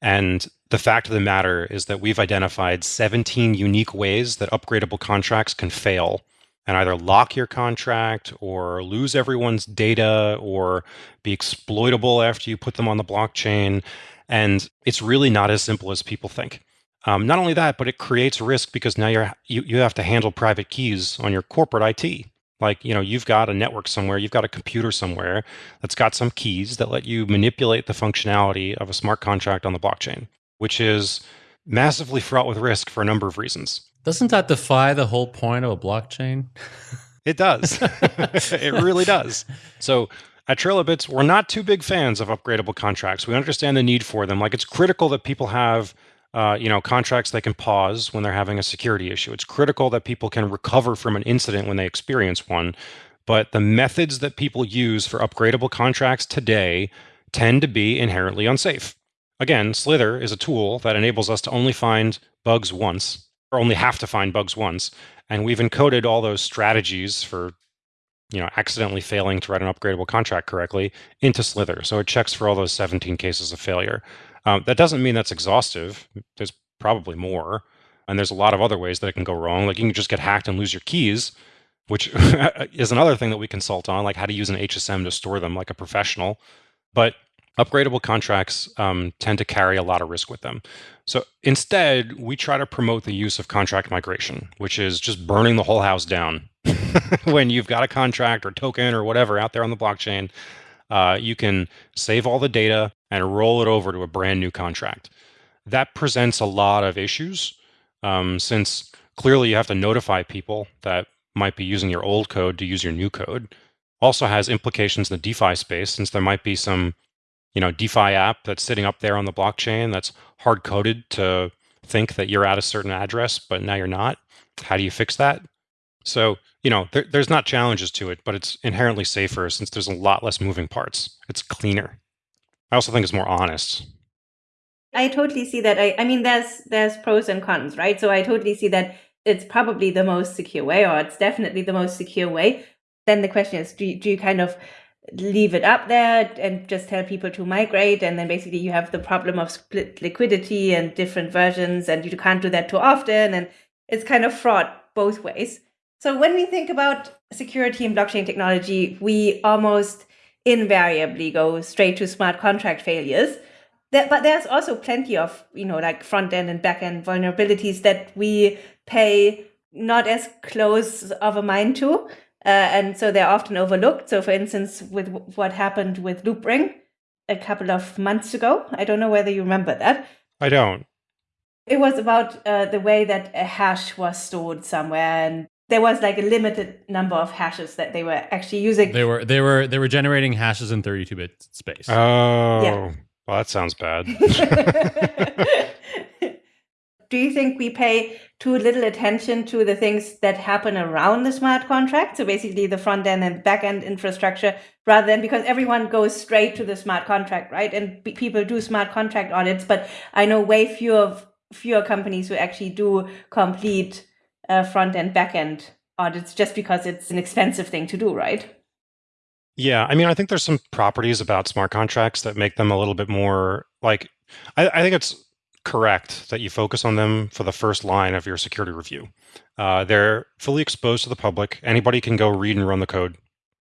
And the fact of the matter is that we've identified 17 unique ways that upgradable contracts can fail and either lock your contract or lose everyone's data or be exploitable after you put them on the blockchain. And it's really not as simple as people think. Um, not only that, but it creates risk because now you're you, you have to handle private keys on your corporate IT. Like, you know, you've got a network somewhere, you've got a computer somewhere that's got some keys that let you manipulate the functionality of a smart contract on the blockchain, which is massively fraught with risk for a number of reasons. Doesn't that defy the whole point of a blockchain? It does. it really does. So at Trail of Bits, we're not too big fans of upgradable contracts. We understand the need for them. Like it's critical that people have, uh, you know, contracts they can pause when they're having a security issue. It's critical that people can recover from an incident when they experience one. But the methods that people use for upgradable contracts today tend to be inherently unsafe. Again, Slither is a tool that enables us to only find bugs once, or only have to find bugs once. And we've encoded all those strategies for you know, accidentally failing to write an upgradable contract correctly into Slither. So it checks for all those 17 cases of failure. Um, that doesn't mean that's exhaustive. There's probably more. And there's a lot of other ways that it can go wrong. Like you can just get hacked and lose your keys, which is another thing that we consult on, like how to use an HSM to store them like a professional. But upgradable contracts um, tend to carry a lot of risk with them. So instead, we try to promote the use of contract migration, which is just burning the whole house down. when you've got a contract or token or whatever out there on the blockchain, uh, you can save all the data and roll it over to a brand new contract. That presents a lot of issues um, since clearly you have to notify people that might be using your old code to use your new code. Also has implications in the DeFi space since there might be some you know DeFi app that's sitting up there on the blockchain that's hard coded to think that you're at a certain address, but now you're not. How do you fix that? So you know there, there's not challenges to it, but it's inherently safer since there's a lot less moving parts. It's cleaner. I also think it's more honest. I totally see that. I, I mean, there's there's pros and cons, right? So I totally see that it's probably the most secure way, or it's definitely the most secure way. Then the question is, do you, do you kind of leave it up there and just tell people to migrate and then basically you have the problem of split liquidity and different versions and you can't do that too often and it's kind of fraught both ways so when we think about security in blockchain technology we almost invariably go straight to smart contract failures but there's also plenty of you know like front end and back end vulnerabilities that we pay not as close of a mind to uh, and so they're often overlooked. So, for instance, with what happened with Loopring a couple of months ago, I don't know whether you remember that. I don't. It was about uh, the way that a hash was stored somewhere, and there was like a limited number of hashes that they were actually using. They were they were they were generating hashes in 32-bit space. Oh, yeah. well, that sounds bad. Do you think we pay too little attention to the things that happen around the smart contract? So basically, the front end and back end infrastructure, rather than because everyone goes straight to the smart contract, right? And people do smart contract audits, but I know way fewer fewer companies who actually do complete uh, front end, back end audits just because it's an expensive thing to do, right? Yeah, I mean, I think there's some properties about smart contracts that make them a little bit more like. I, I think it's correct that you focus on them for the first line of your security review. Uh, they're fully exposed to the public. Anybody can go read and run the code,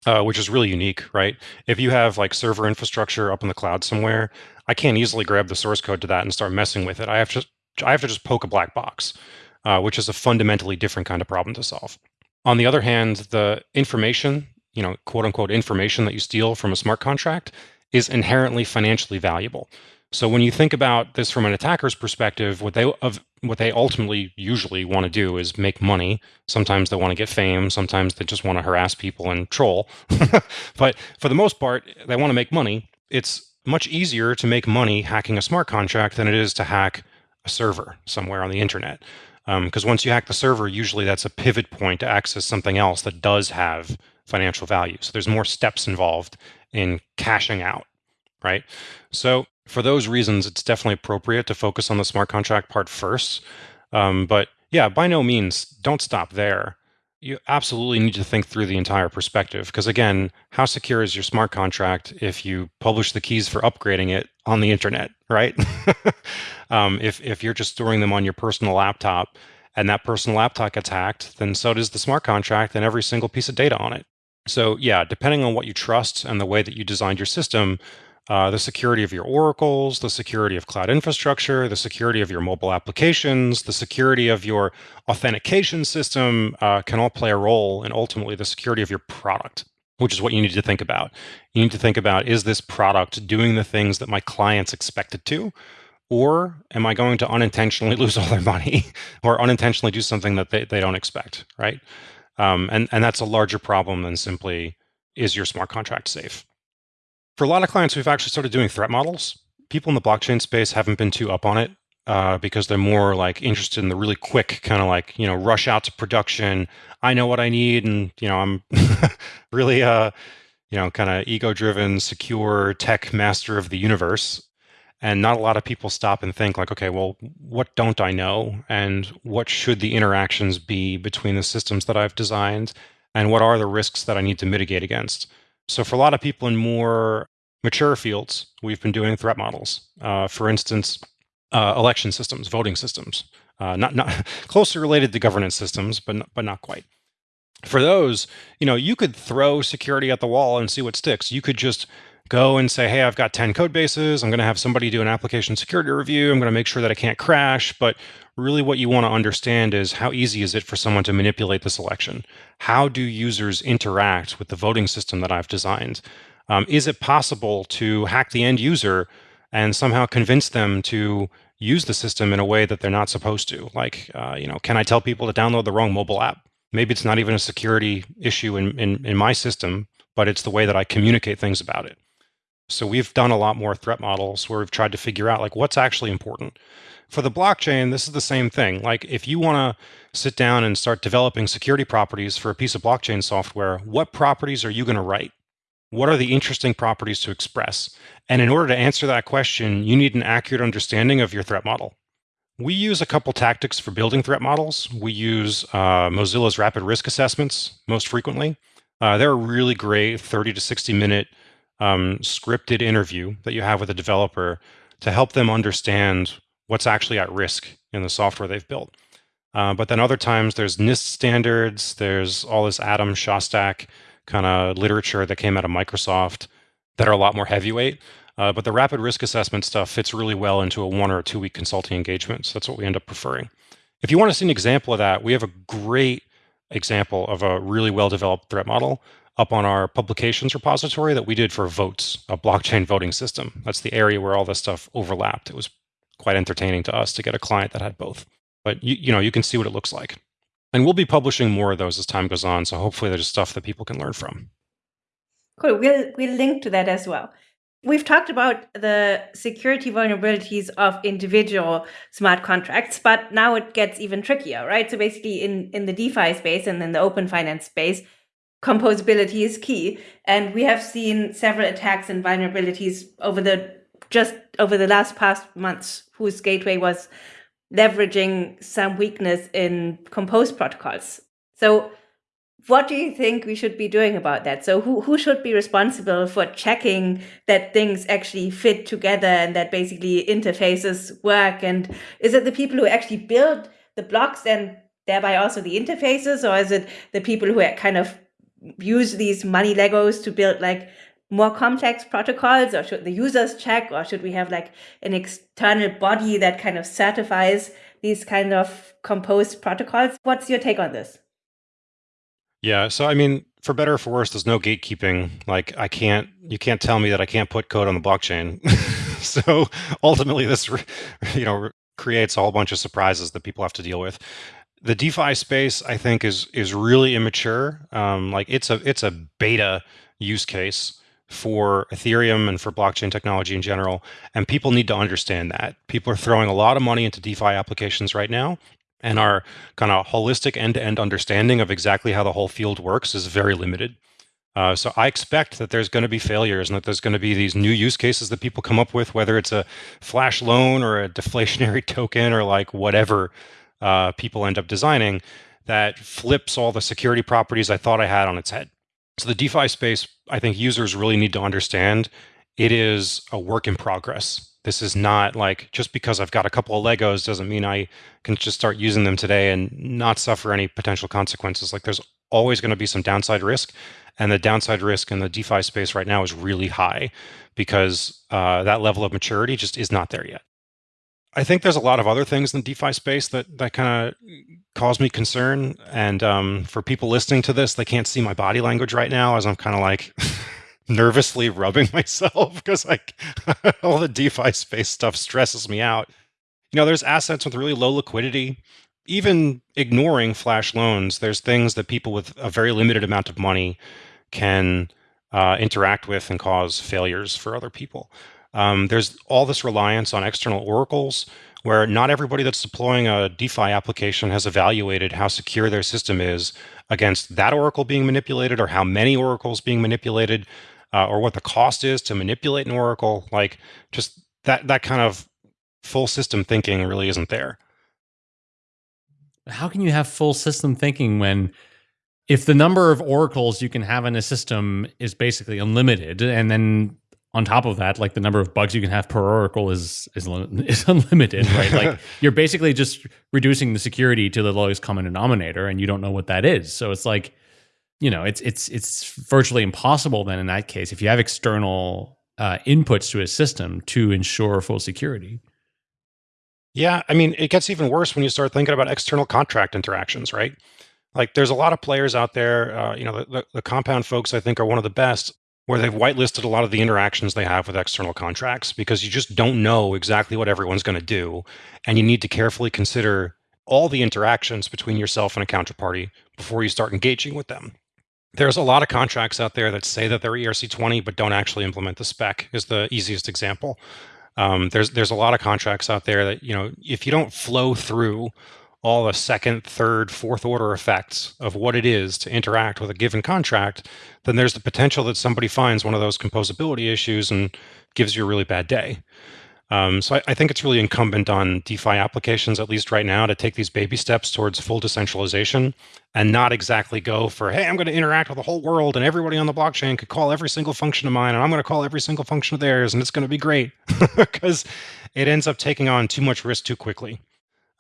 uh, which is really unique, right? If you have like server infrastructure up in the cloud somewhere, I can't easily grab the source code to that and start messing with it. I have to I have to just poke a black box, uh, which is a fundamentally different kind of problem to solve. On the other hand, the information, you know, quote unquote information that you steal from a smart contract is inherently financially valuable. So when you think about this from an attacker's perspective, what they of what they ultimately usually want to do is make money. Sometimes they want to get fame, sometimes they just want to harass people and troll. but for the most part, they want to make money. It's much easier to make money hacking a smart contract than it is to hack a server somewhere on the internet. Because um, once you hack the server, usually that's a pivot point to access something else that does have financial value. So there's more steps involved in cashing out, right? So for those reasons, it's definitely appropriate to focus on the smart contract part first. Um, but yeah, by no means, don't stop there. You absolutely need to think through the entire perspective because, again, how secure is your smart contract if you publish the keys for upgrading it on the internet, right? um, if, if you're just storing them on your personal laptop and that personal laptop gets hacked, then so does the smart contract and every single piece of data on it. So, yeah, depending on what you trust and the way that you designed your system, uh, the security of your oracles, the security of cloud infrastructure, the security of your mobile applications, the security of your authentication system uh, can all play a role in ultimately the security of your product, which is what you need to think about. You need to think about is this product doing the things that my clients expect it to? Or am I going to unintentionally lose all their money or unintentionally do something that they, they don't expect, right? Um, and, and that's a larger problem than simply is your smart contract safe? For a lot of clients, we've actually started doing threat models. People in the blockchain space haven't been too up on it uh, because they're more like interested in the really quick kind of like you know rush out to production. I know what I need, and you know I'm really uh you know kind of ego driven, secure tech master of the universe. And not a lot of people stop and think like, okay, well, what don't I know, and what should the interactions be between the systems that I've designed, and what are the risks that I need to mitigate against. So for a lot of people in more mature fields, we've been doing threat models. Uh, for instance, uh, election systems, voting systems, uh, not not closely related to governance systems, but but not quite. For those, you know, you could throw security at the wall and see what sticks. You could just go and say, hey, I've got 10 code bases. I'm going to have somebody do an application security review. I'm going to make sure that it can't crash. But really what you want to understand is how easy is it for someone to manipulate this election? How do users interact with the voting system that I've designed? Um, is it possible to hack the end user and somehow convince them to use the system in a way that they're not supposed to? Like, uh, you know, can I tell people to download the wrong mobile app? Maybe it's not even a security issue in, in, in my system, but it's the way that I communicate things about it. So we've done a lot more threat models where we've tried to figure out like what's actually important. For the blockchain, this is the same thing. Like if you want to sit down and start developing security properties for a piece of blockchain software, what properties are you going to write? What are the interesting properties to express? And in order to answer that question, you need an accurate understanding of your threat model. We use a couple tactics for building threat models. We use uh, Mozilla's rapid risk assessments most frequently. Uh, they're a really great 30 to 60 minute um, scripted interview that you have with a developer to help them understand what's actually at risk in the software they've built. Uh, but then other times there's NIST standards, there's all this Adam Shostack kind of literature that came out of Microsoft that are a lot more heavyweight. Uh, but the rapid risk assessment stuff fits really well into a one or two week consulting engagement. So that's what we end up preferring. If you want to see an example of that, we have a great example of a really well developed threat model up on our publications repository that we did for Voatz, a blockchain voting system. That's the area where all this stuff overlapped. It was quite entertaining to us to get a client that had both. But you, you know, you can see what it looks like. And we'll be publishing more of those as time goes on. So hopefully there's stuff that people can learn from. Cool. We'll we'll link to that as well. We've talked about the security vulnerabilities of individual smart contracts, but now it gets even trickier, right? So basically in, in the DeFi space and in the open finance space, composability is key. And we have seen several attacks and vulnerabilities over the just over the last past months whose gateway was leveraging some weakness in compose protocols. So what do you think we should be doing about that? So who, who should be responsible for checking that things actually fit together and that basically interfaces work? And is it the people who actually build the blocks and thereby also the interfaces? Or is it the people who kind of use these money Legos to build like more complex protocols or should the users check or should we have like an external body that kind of certifies these kind of composed protocols? What's your take on this? Yeah so i mean for better or for worse there's no gatekeeping. Like i can't you can't tell me that i can't put code on the blockchain. So ultimately this you know creates a whole bunch of surprises that people have to deal with. The defi space i think is is really immature. Um, like it's a it's a beta use case for Ethereum and for blockchain technology in general. And people need to understand that. People are throwing a lot of money into DeFi applications right now. And our kind of holistic end to end understanding of exactly how the whole field works is very limited. Uh, so I expect that there's going to be failures and that there's going to be these new use cases that people come up with, whether it's a flash loan or a deflationary token or like whatever uh, people end up designing that flips all the security properties I thought I had on its head. So the DeFi space, I think users really need to understand it is a work in progress. This is not like just because I've got a couple of Legos doesn't mean I can just start using them today and not suffer any potential consequences. Like there's always going to be some downside risk. And the downside risk in the DeFi space right now is really high because uh, that level of maturity just is not there yet. I think there's a lot of other things in the DeFi space that that kind of cause me concern. And um, for people listening to this, they can't see my body language right now as I'm kind of like nervously rubbing myself because like all the DeFi space stuff stresses me out. You know, there's assets with really low liquidity. Even ignoring flash loans, there's things that people with a very limited amount of money can uh, interact with and cause failures for other people. Um, there's all this reliance on external oracles where not everybody that's deploying a DeFi application has evaluated how secure their system is against that oracle being manipulated or how many oracles being manipulated uh, or what the cost is to manipulate an oracle. Like just that, that kind of full system thinking really isn't there. How can you have full system thinking when if the number of oracles you can have in a system is basically unlimited and then on top of that, like the number of bugs you can have per oracle is is, is unlimited, right? like you're basically just reducing the security to the lowest common denominator, and you don't know what that is. So it's like, you know, it's it's it's virtually impossible then in that case if you have external uh, inputs to a system to ensure full security. Yeah, I mean, it gets even worse when you start thinking about external contract interactions, right? Like, there's a lot of players out there. Uh, you know, the, the, the compound folks I think are one of the best where they've whitelisted a lot of the interactions they have with external contracts because you just don't know exactly what everyone's going to do. And you need to carefully consider all the interactions between yourself and a counterparty before you start engaging with them. There's a lot of contracts out there that say that they're ERC20 but don't actually implement the spec is the easiest example. Um, there's there's a lot of contracts out there that you know if you don't flow through all the second, third, fourth order effects of what it is to interact with a given contract, then there's the potential that somebody finds one of those composability issues and gives you a really bad day. Um, so I, I, think it's really incumbent on DeFi applications, at least right now, to take these baby steps towards full decentralization and not exactly go for, hey, I'm going to interact with the whole world and everybody on the blockchain could call every single function of mine and I'm going to call every single function of theirs and it's going to be great because it ends up taking on too much risk too quickly.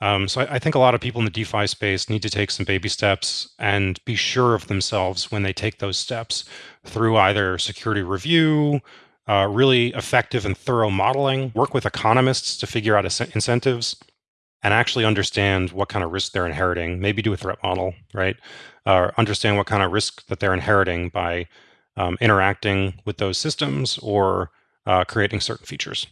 Um, so I, I, think a lot of people in the DeFi space need to take some baby steps and be sure of themselves when they take those steps through either security review, uh, really effective and thorough modeling, work with economists to figure out incentives, and actually understand what kind of risk they're inheriting. Maybe do a threat model, right? Uh, understand what kind of risk that they're inheriting by um, interacting with those systems or uh, creating certain features.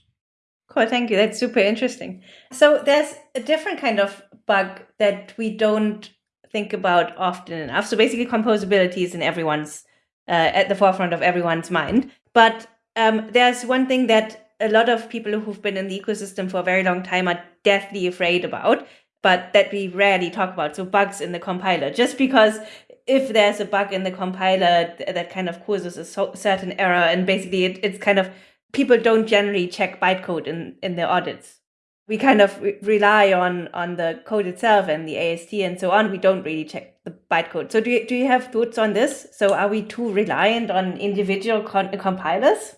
Cool, thank you. That's super interesting. So there's a different kind of bug that we don't think about often enough. So basically, composability is in everyone's uh, at the forefront of everyone's mind. But um, there's one thing that a lot of people who've been in the ecosystem for a very long time are deathly afraid about, but that we rarely talk about. So bugs in the compiler, just because if there's a bug in the compiler that kind of causes a certain error, and basically it, it's kind of people don't generally check bytecode in in their audits. We kind of re rely on on the code itself and the AST and so on. We don't really check the bytecode. So do you, do you have thoughts on this? So are we too reliant on individual compilers?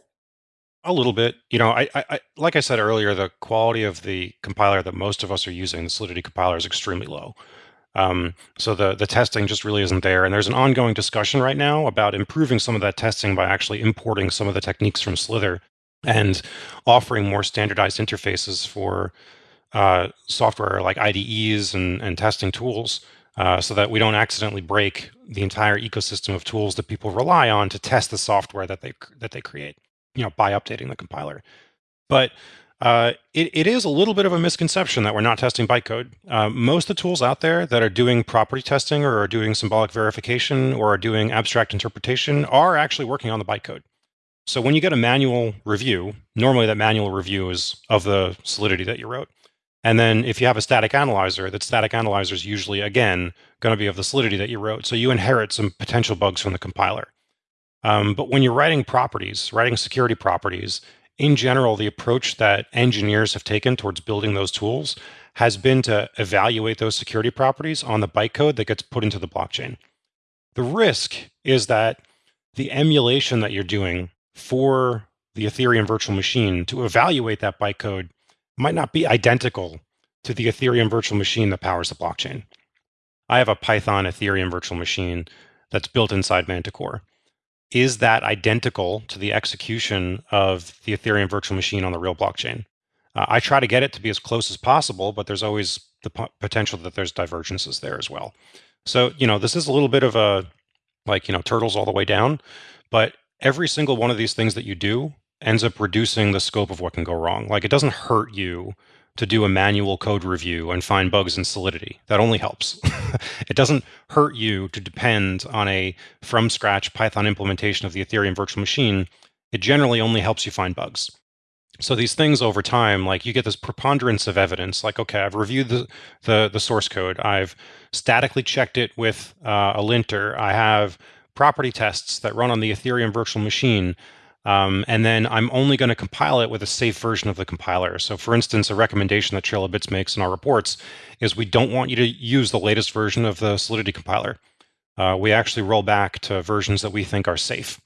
A little bit. You know, I, I, like I said earlier, the quality of the compiler that most of us are using, the Solidity compiler, is extremely low. Um, so the the testing just really isn't there. And there's an ongoing discussion right now about improving some of that testing by actually importing some of the techniques from Slither and offering more standardized interfaces for uh, software like IDEs and, and testing tools uh, so that we don't accidentally break the entire ecosystem of tools that people rely on to test the software that they that they create, you know, by updating the compiler. But uh, it, it is a little bit of a misconception that we're not testing bytecode. Uh, most of the tools out there that are doing property testing or are doing symbolic verification or are doing abstract interpretation are actually working on the bytecode. So when you get a manual review, normally that manual review is of the solidity that you wrote. And then if you have a static analyzer, that static analyzer is usually, again, going to be of the solidity that you wrote. So you inherit some potential bugs from the compiler. Um, but when you're writing properties, writing security properties, in general, the approach that engineers have taken towards building those tools has been to evaluate those security properties on the bytecode that gets put into the blockchain. The risk is that the emulation that you're doing for the Ethereum virtual machine to evaluate that bytecode might not be identical to the Ethereum virtual machine that powers the blockchain. I have a Python Ethereum virtual machine that's built inside Manticore. Is that identical to the execution of the Ethereum virtual machine on the real blockchain? Uh, I try to get it to be as close as possible, but there's always the potential that there's divergences there as well. So, you know, this is a little bit of a like, you know, turtles all the way down, but every single one of these things that you do ends up reducing the scope of what can go wrong. Like it doesn't hurt you to do a manual code review and find bugs in Solidity. That only helps. it doesn't hurt you to depend on a from scratch Python implementation of the Ethereum virtual machine. It generally only helps you find bugs. So these things over time, like you get this preponderance of evidence, like, okay, I've reviewed the, the, the source code. I've statically checked it with uh, a linter. I have property tests that run on the Ethereum virtual machine. Um, and then I'm only going to compile it with a safe version of the compiler. So for instance, a recommendation that Trail of Bits makes in our reports is we don't want you to use the latest version of the Solidity compiler. Uh, we actually roll back to versions that we think are safe.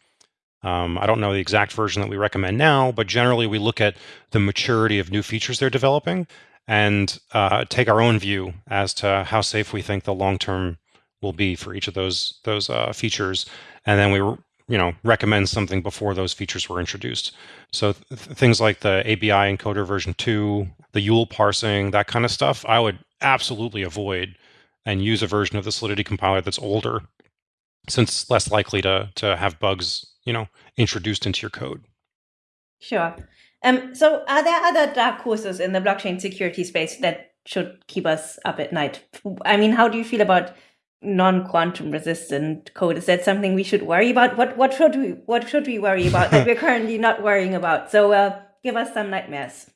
Um, I don't know the exact version that we recommend now, but generally we look at the maturity of new features they're developing and uh, take our own view as to how safe we think the long-term will be for each of those those uh, features, and then we you know recommend something before those features were introduced. So th things like the ABI encoder version two, the YUL parsing, that kind of stuff, I would absolutely avoid and use a version of the Solidity compiler that's older, since it's less likely to to have bugs you know introduced into your code. Sure. Um, so are there other dark horses in the blockchain security space that should keep us up at night? I mean, how do you feel about non-quantum resistant code? Is that something we should worry about? What what should we what should we worry about that we're currently not worrying about? So uh, give us some nightmares.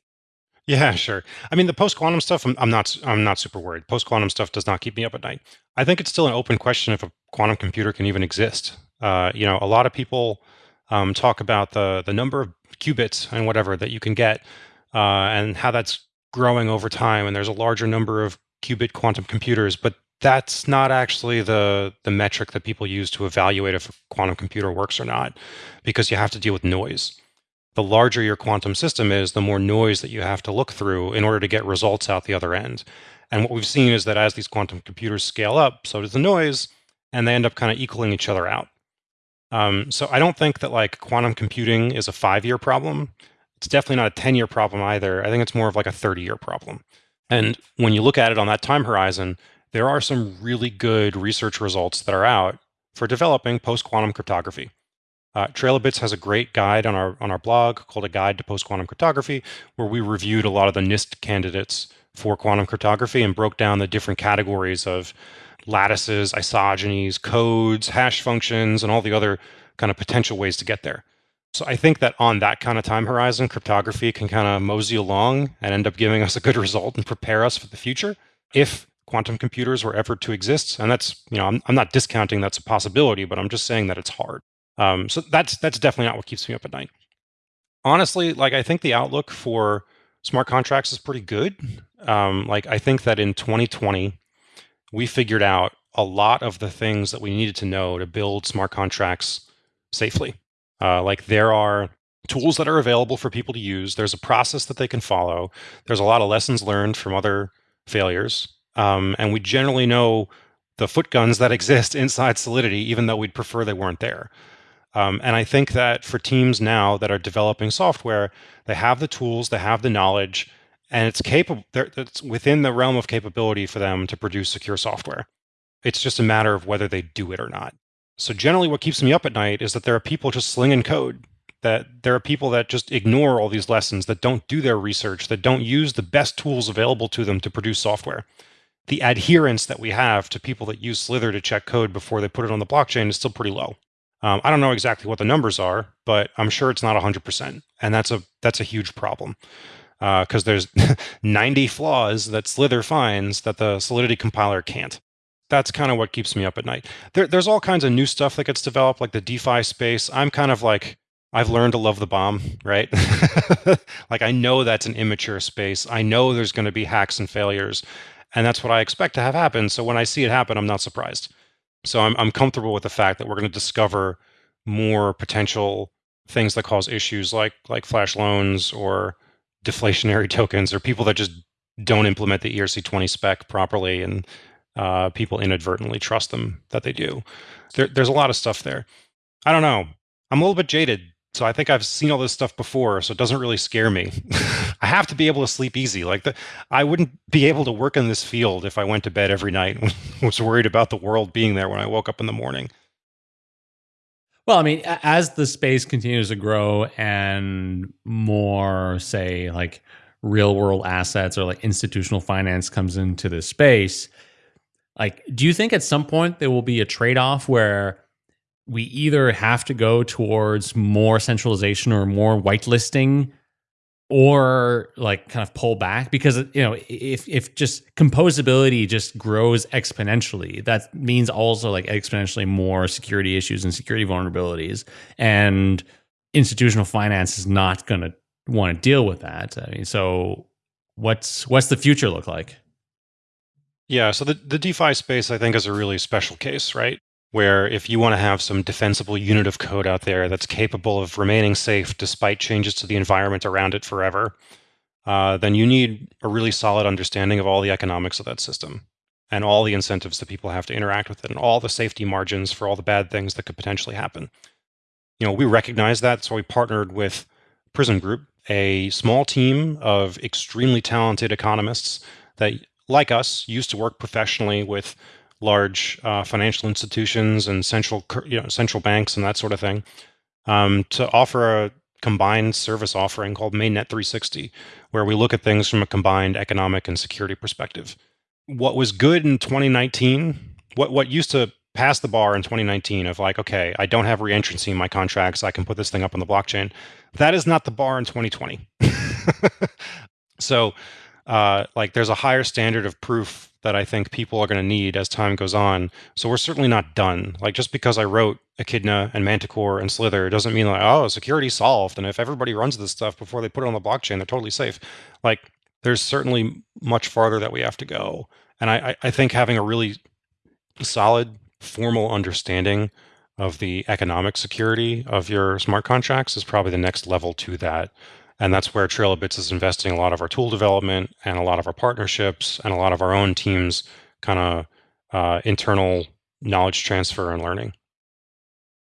Yeah sure. I mean the post-quantum stuff I'm, I'm not i'm not super worried. Post-quantum stuff does not keep me up at night. I think it's still an open question if a quantum computer can even exist. Uh, you know a lot of people um, talk about the the number of qubits and whatever that you can get uh, and how that's growing over time and there's a larger number of qubit quantum computers but that's not actually the the metric that people use to evaluate if a quantum computer works or not because you have to deal with noise. The larger your quantum system is the more noise that you have to look through in order to get results out the other end. And what we've seen is that as these quantum computers scale up so does the noise and they end up kind of equaling each other out. Um, so i don't think that like quantum computing is a five year problem. It's definitely not a 10 year problem either. I think it's more of like a 30 year problem. And when you look at it on that time horizon there are some really good research results that are out for developing post-quantum cryptography. Uh, Trail of Bits has a great guide on our on our blog called a guide to post quantum cryptography, where we reviewed a lot of the NIST candidates for quantum cryptography and broke down the different categories of lattices, isogenies, codes, hash functions, and all the other kind of potential ways to get there. So I think that on that kind of time horizon, cryptography can kind of mosey along and end up giving us a good result and prepare us for the future. If quantum computers were ever to exist, and that's you know I'm, I'm not discounting that's a possibility, but I'm just saying that it's hard. Um, so that's that's definitely not what keeps me up at night. Honestly, like I think the outlook for smart contracts is pretty good. Um, like I think that in 2020, we figured out a lot of the things that we needed to know to build smart contracts safely. Uh, like there are tools that are available for people to use. There's a process that they can follow. There's a lot of lessons learned from other failures. Um, and we generally know the foot guns that exist inside Solidity, even though we'd prefer they weren't there. Um, and I think that for teams now that are developing software, they have the tools, they have the knowledge, and it's capable. It's within the realm of capability for them to produce secure software. It's just a matter of whether they do it or not. So generally, what keeps me up at night is that there are people just slinging code. That there are people that just ignore all these lessons, that don't do their research, that don't use the best tools available to them to produce software the adherence that we have to people that use Slither to check code before they put it on the blockchain is still pretty low. Um, I don't know exactly what the numbers are, but I'm sure it's not 100%, and that's a that's a huge problem because uh, there's 90 flaws that Slither finds that the Solidity compiler can't. That's kind of what keeps me up at night. There, there's all kinds of new stuff that gets developed, like the DeFi space. I'm kind of like I've learned to love the bomb, right? like I know that's an immature space. I know there's going to be hacks and failures, and that's what I expect to have happen. So when I see it happen, I'm not surprised. So I'm I'm comfortable with the fact that we're going to discover more potential things that cause issues like like flash loans or deflationary tokens or people that just don't implement the ERC20 spec properly and uh, people inadvertently trust them that they do. There, there's a lot of stuff there. I don't know. I'm a little bit jaded so I think I've seen all this stuff before, so it doesn't really scare me. I have to be able to sleep easy. Like the, I wouldn't be able to work in this field if I went to bed every night and was worried about the world being there when I woke up in the morning. Well, I mean, as the space continues to grow and more, say, like real world assets or like institutional finance comes into this space, like, do you think at some point there will be a trade off where we either have to go towards more centralization or more whitelisting or like kind of pull back because you know if if just composability just grows exponentially that means also like exponentially more security issues and security vulnerabilities. And institutional finance is not going to want to deal with that. I mean so what's what's the future look like? Yeah so the, the defi space i think is a really special case right where if you want to have some defensible unit of code out there that's capable of remaining safe despite changes to the environment around it forever, uh, then you need a really solid understanding of all the economics of that system and all the incentives that people have to interact with it and all the safety margins for all the bad things that could potentially happen. You know, we recognize that, so we partnered with Prysm Group, a small team of extremely talented economists that, like us, used to work professionally with large uh, financial institutions and central you know central banks and that sort of thing um, to offer a combined service offering called mainnet 360 where we look at things from a combined economic and security perspective. What was good in 2019 what what used to pass the bar in 2019 of like okay i don't have reentrancy in my contracts i can put this thing up on the blockchain that is not the bar in 2020 so uh, like there's a higher standard of proof that I think people are going to need as time goes on. So we're certainly not done. Like just because I wrote Echidna and Manticore and Slither doesn't mean like oh security solved. And if everybody runs this stuff before they put it on the blockchain, they're totally safe. Like there's certainly much farther that we have to go. And I, I think having a really solid formal understanding of the economic security of your smart contracts is probably the next level to that. And that's where Trail of Bits is investing a lot of our tool development and a lot of our partnerships and a lot of our own teams kind of uh, internal knowledge transfer and learning.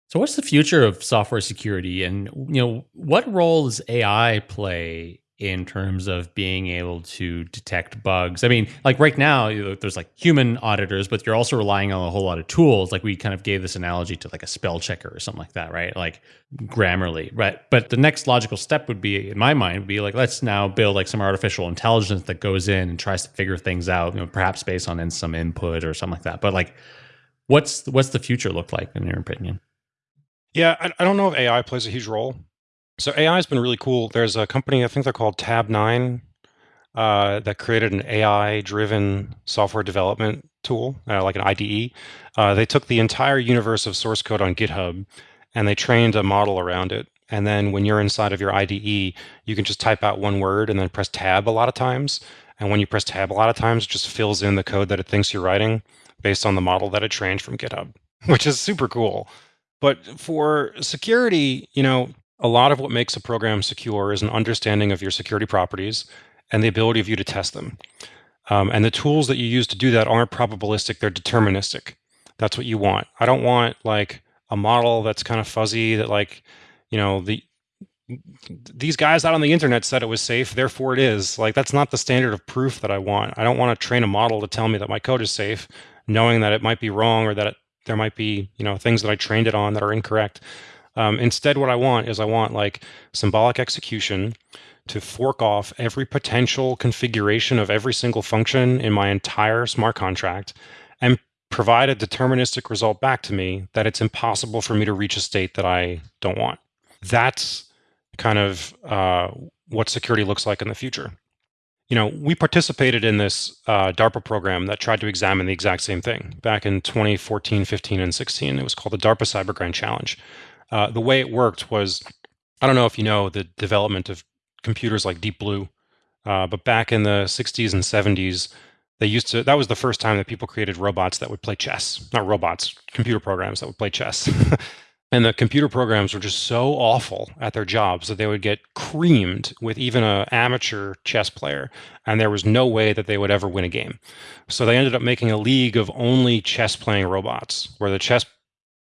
So what's the future of software security and you know what role does AI play in terms of being able to detect bugs. I mean, like right now, there's like human auditors, but you're also relying on a whole lot of tools. Like we kind of gave this analogy to like a spell checker or something like that, right? Like Grammarly, right? But the next logical step would be, in my mind, would be like let's now build like some artificial intelligence that goes in and tries to figure things out, you know, perhaps based on in some input or something like that. But like, what's what's the future look like in your opinion? Yeah, I, I don't know if AI plays a huge role. So AI has been really cool. There's a company, I think they're called Tabnine, uh, that created an AI-driven software development tool, uh, like an IDE. Uh, they took the entire universe of source code on GitHub and they trained a model around it. And then when you're inside of your IDE, you can just type out one word and then press tab a lot of times. And when you press tab a lot of times, it just fills in the code that it thinks you're writing based on the model that it trained from GitHub, which is super cool. But for security, you know, a lot of what makes a program secure is an understanding of your security properties and the ability of you to test them. Um, and the tools that you use to do that aren't probabilistic, they're deterministic. That's what you want. I don't want like a model that's kind of fuzzy that like, you know, the these guys out on the internet said it was safe, therefore it is. Like that's not the standard of proof that I want. I don't want to train a model to tell me that my code is safe, knowing that it might be wrong or that it, there might be, you know, things that I trained it on that are incorrect. Um, instead, what I want is I want like symbolic execution to fork off every potential configuration of every single function in my entire smart contract and provide a deterministic result back to me that it's impossible for me to reach a state that I don't want. That's kind of uh, what security looks like in the future. You know, we participated in this uh, DARPA program that tried to examine the exact same thing back in 2014, 15, and 16. It was called the DARPA Cyber Grand Challenge. Uh, the way it worked was, I don't know if you know the development of computers like Deep Blue, uh, but back in the 60s and 70s, they used to. That was the first time that people created robots that would play chess. Not robots, computer programs that would play chess. and the computer programs were just so awful at their jobs that they would get creamed with even an amateur chess player, and there was no way that they would ever win a game. So they ended up making a league of only chess playing robots, where the chess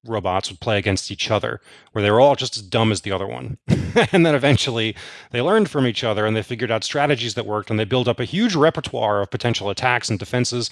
robots would play against each other, where they were all just as dumb as the other one. and then eventually they learned from each other and they figured out strategies that worked and they built up a huge repertoire of potential attacks and defenses.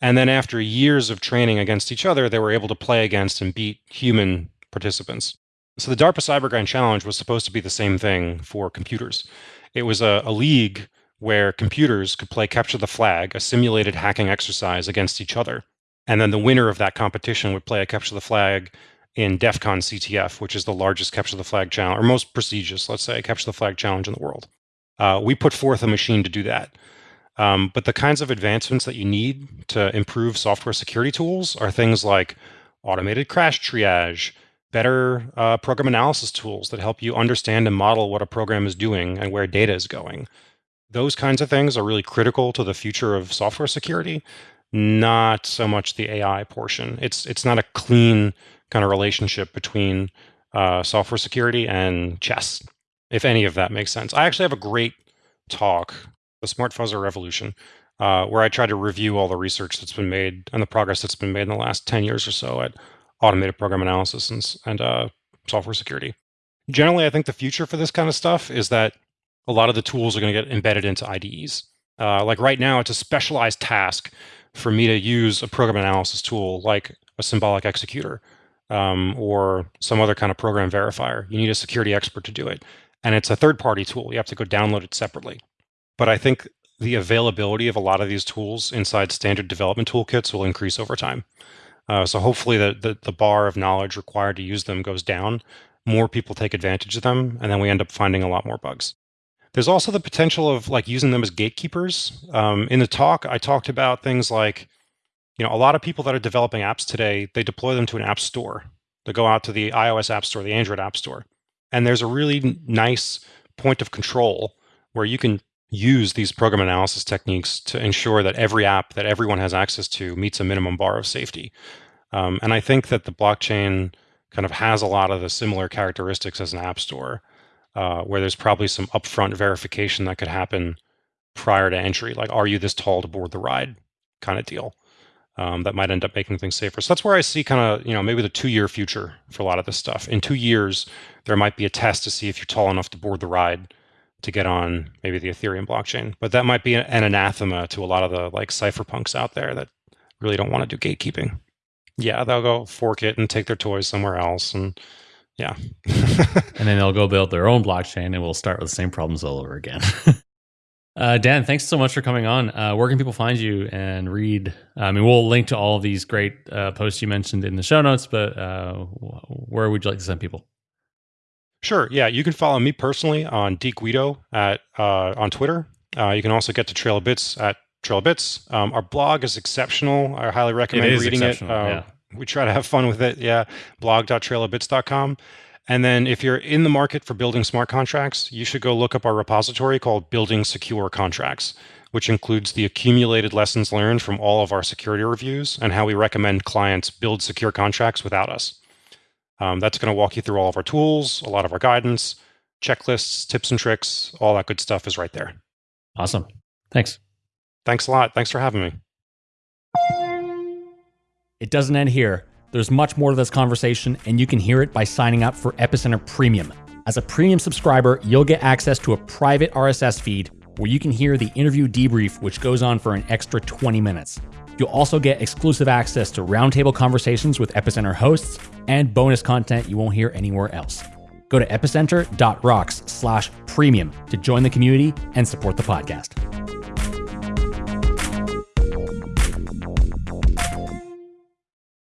And then after years of training against each other, they were able to play against and beat human participants. So the DARPA Cyber Grand Challenge was supposed to be the same thing for computers. It was a, a league where computers could play capture the flag, a simulated hacking exercise against each other and then the winner of that competition would play a capture the flag in DEF CON CTF, which is the largest capture the flag challenge, or most prestigious, let's say, capture the flag challenge in the world. Uh, we put forth a machine to do that. Um, but the kinds of advancements that you need to improve software security tools are things like automated crash triage, better uh, program analysis tools that help you understand and model what a program is doing and where data is going. Those kinds of things are really critical to the future of software security not so much the AI portion. It's it's not a clean kind of relationship between uh, software security and chess, if any of that makes sense. I actually have a great talk, the Smart Fuzzer Revolution, uh, where I try to review all the research that's been made and the progress that's been made in the last 10 years or so at automated program analysis and, and uh, software security. Generally, I think the future for this kind of stuff is that a lot of the tools are going to get embedded into IDEs. Uh, like right now, it's a specialized task for me to use a program analysis tool like a symbolic executor um, or some other kind of program verifier. You need a security expert to do it. And it's a third party tool. You have to go download it separately. But I think the availability of a lot of these tools inside standard development toolkits will increase over time. Uh, so hopefully the, the, the bar of knowledge required to use them goes down. More people take advantage of them, and then we end up finding a lot more bugs. There's also the potential of like using them as gatekeepers. Um, in the talk, I talked about things like, you know, a lot of people that are developing apps today, they deploy them to an app store. They go out to the iOS app store, the Android app store. And there's a really nice point of control where you can use these program analysis techniques to ensure that every app that everyone has access to meets a minimum bar of safety. Um, and I think that the blockchain kind of has a lot of the similar characteristics as an app store uh, where there's probably some upfront verification that could happen prior to entry, like are you this tall to board the ride kind of deal. Um, that might end up making things safer. So that's where I see kind of, you know, maybe the two year future for a lot of this stuff. In two years, there might be a test to see if you're tall enough to board the ride to get on maybe the Ethereum blockchain. But that might be an anathema to a lot of the like cypherpunks out there that really don't want to do gatekeeping. Yeah, they'll go fork it and take their toys somewhere else and yeah. and then they'll go build their own blockchain and we'll start with the same problems all over again. uh, Dan, thanks so much for coming on. Uh, where can people find you and read? I mean, we'll link to all of these great uh, posts you mentioned in the show notes, but uh, where would you like to send people? Sure. Yeah, you can follow me personally on DGuido at uh, on Twitter. Uh, you can also get to Trail of Bits at Trail of Bits. Um, our blog is exceptional. I highly recommend reading it. Uh, yeah. We try to have fun with it. Yeah, blog.trailofbits.com. And then if you're in the market for building smart contracts, you should go look up our repository called Building Secure Contracts, which includes the accumulated lessons learned from all of our security reviews and how we recommend clients build secure contracts without us. Um, that's going to walk you through all of our tools, a lot of our guidance, checklists, tips and tricks, all that good stuff is right there. Awesome. Thanks. Thanks a lot. Thanks for having me. It doesn't end here. There's much more to this conversation, and you can hear it by signing up for Epicenter Premium. As a premium subscriber, you'll get access to a private RSS feed where you can hear the interview debrief, which goes on for an extra 20 minutes. You'll also get exclusive access to roundtable conversations with Epicenter hosts and bonus content you won't hear anywhere else. Go to epicenter.rocks slash premium to join the community and support the podcast.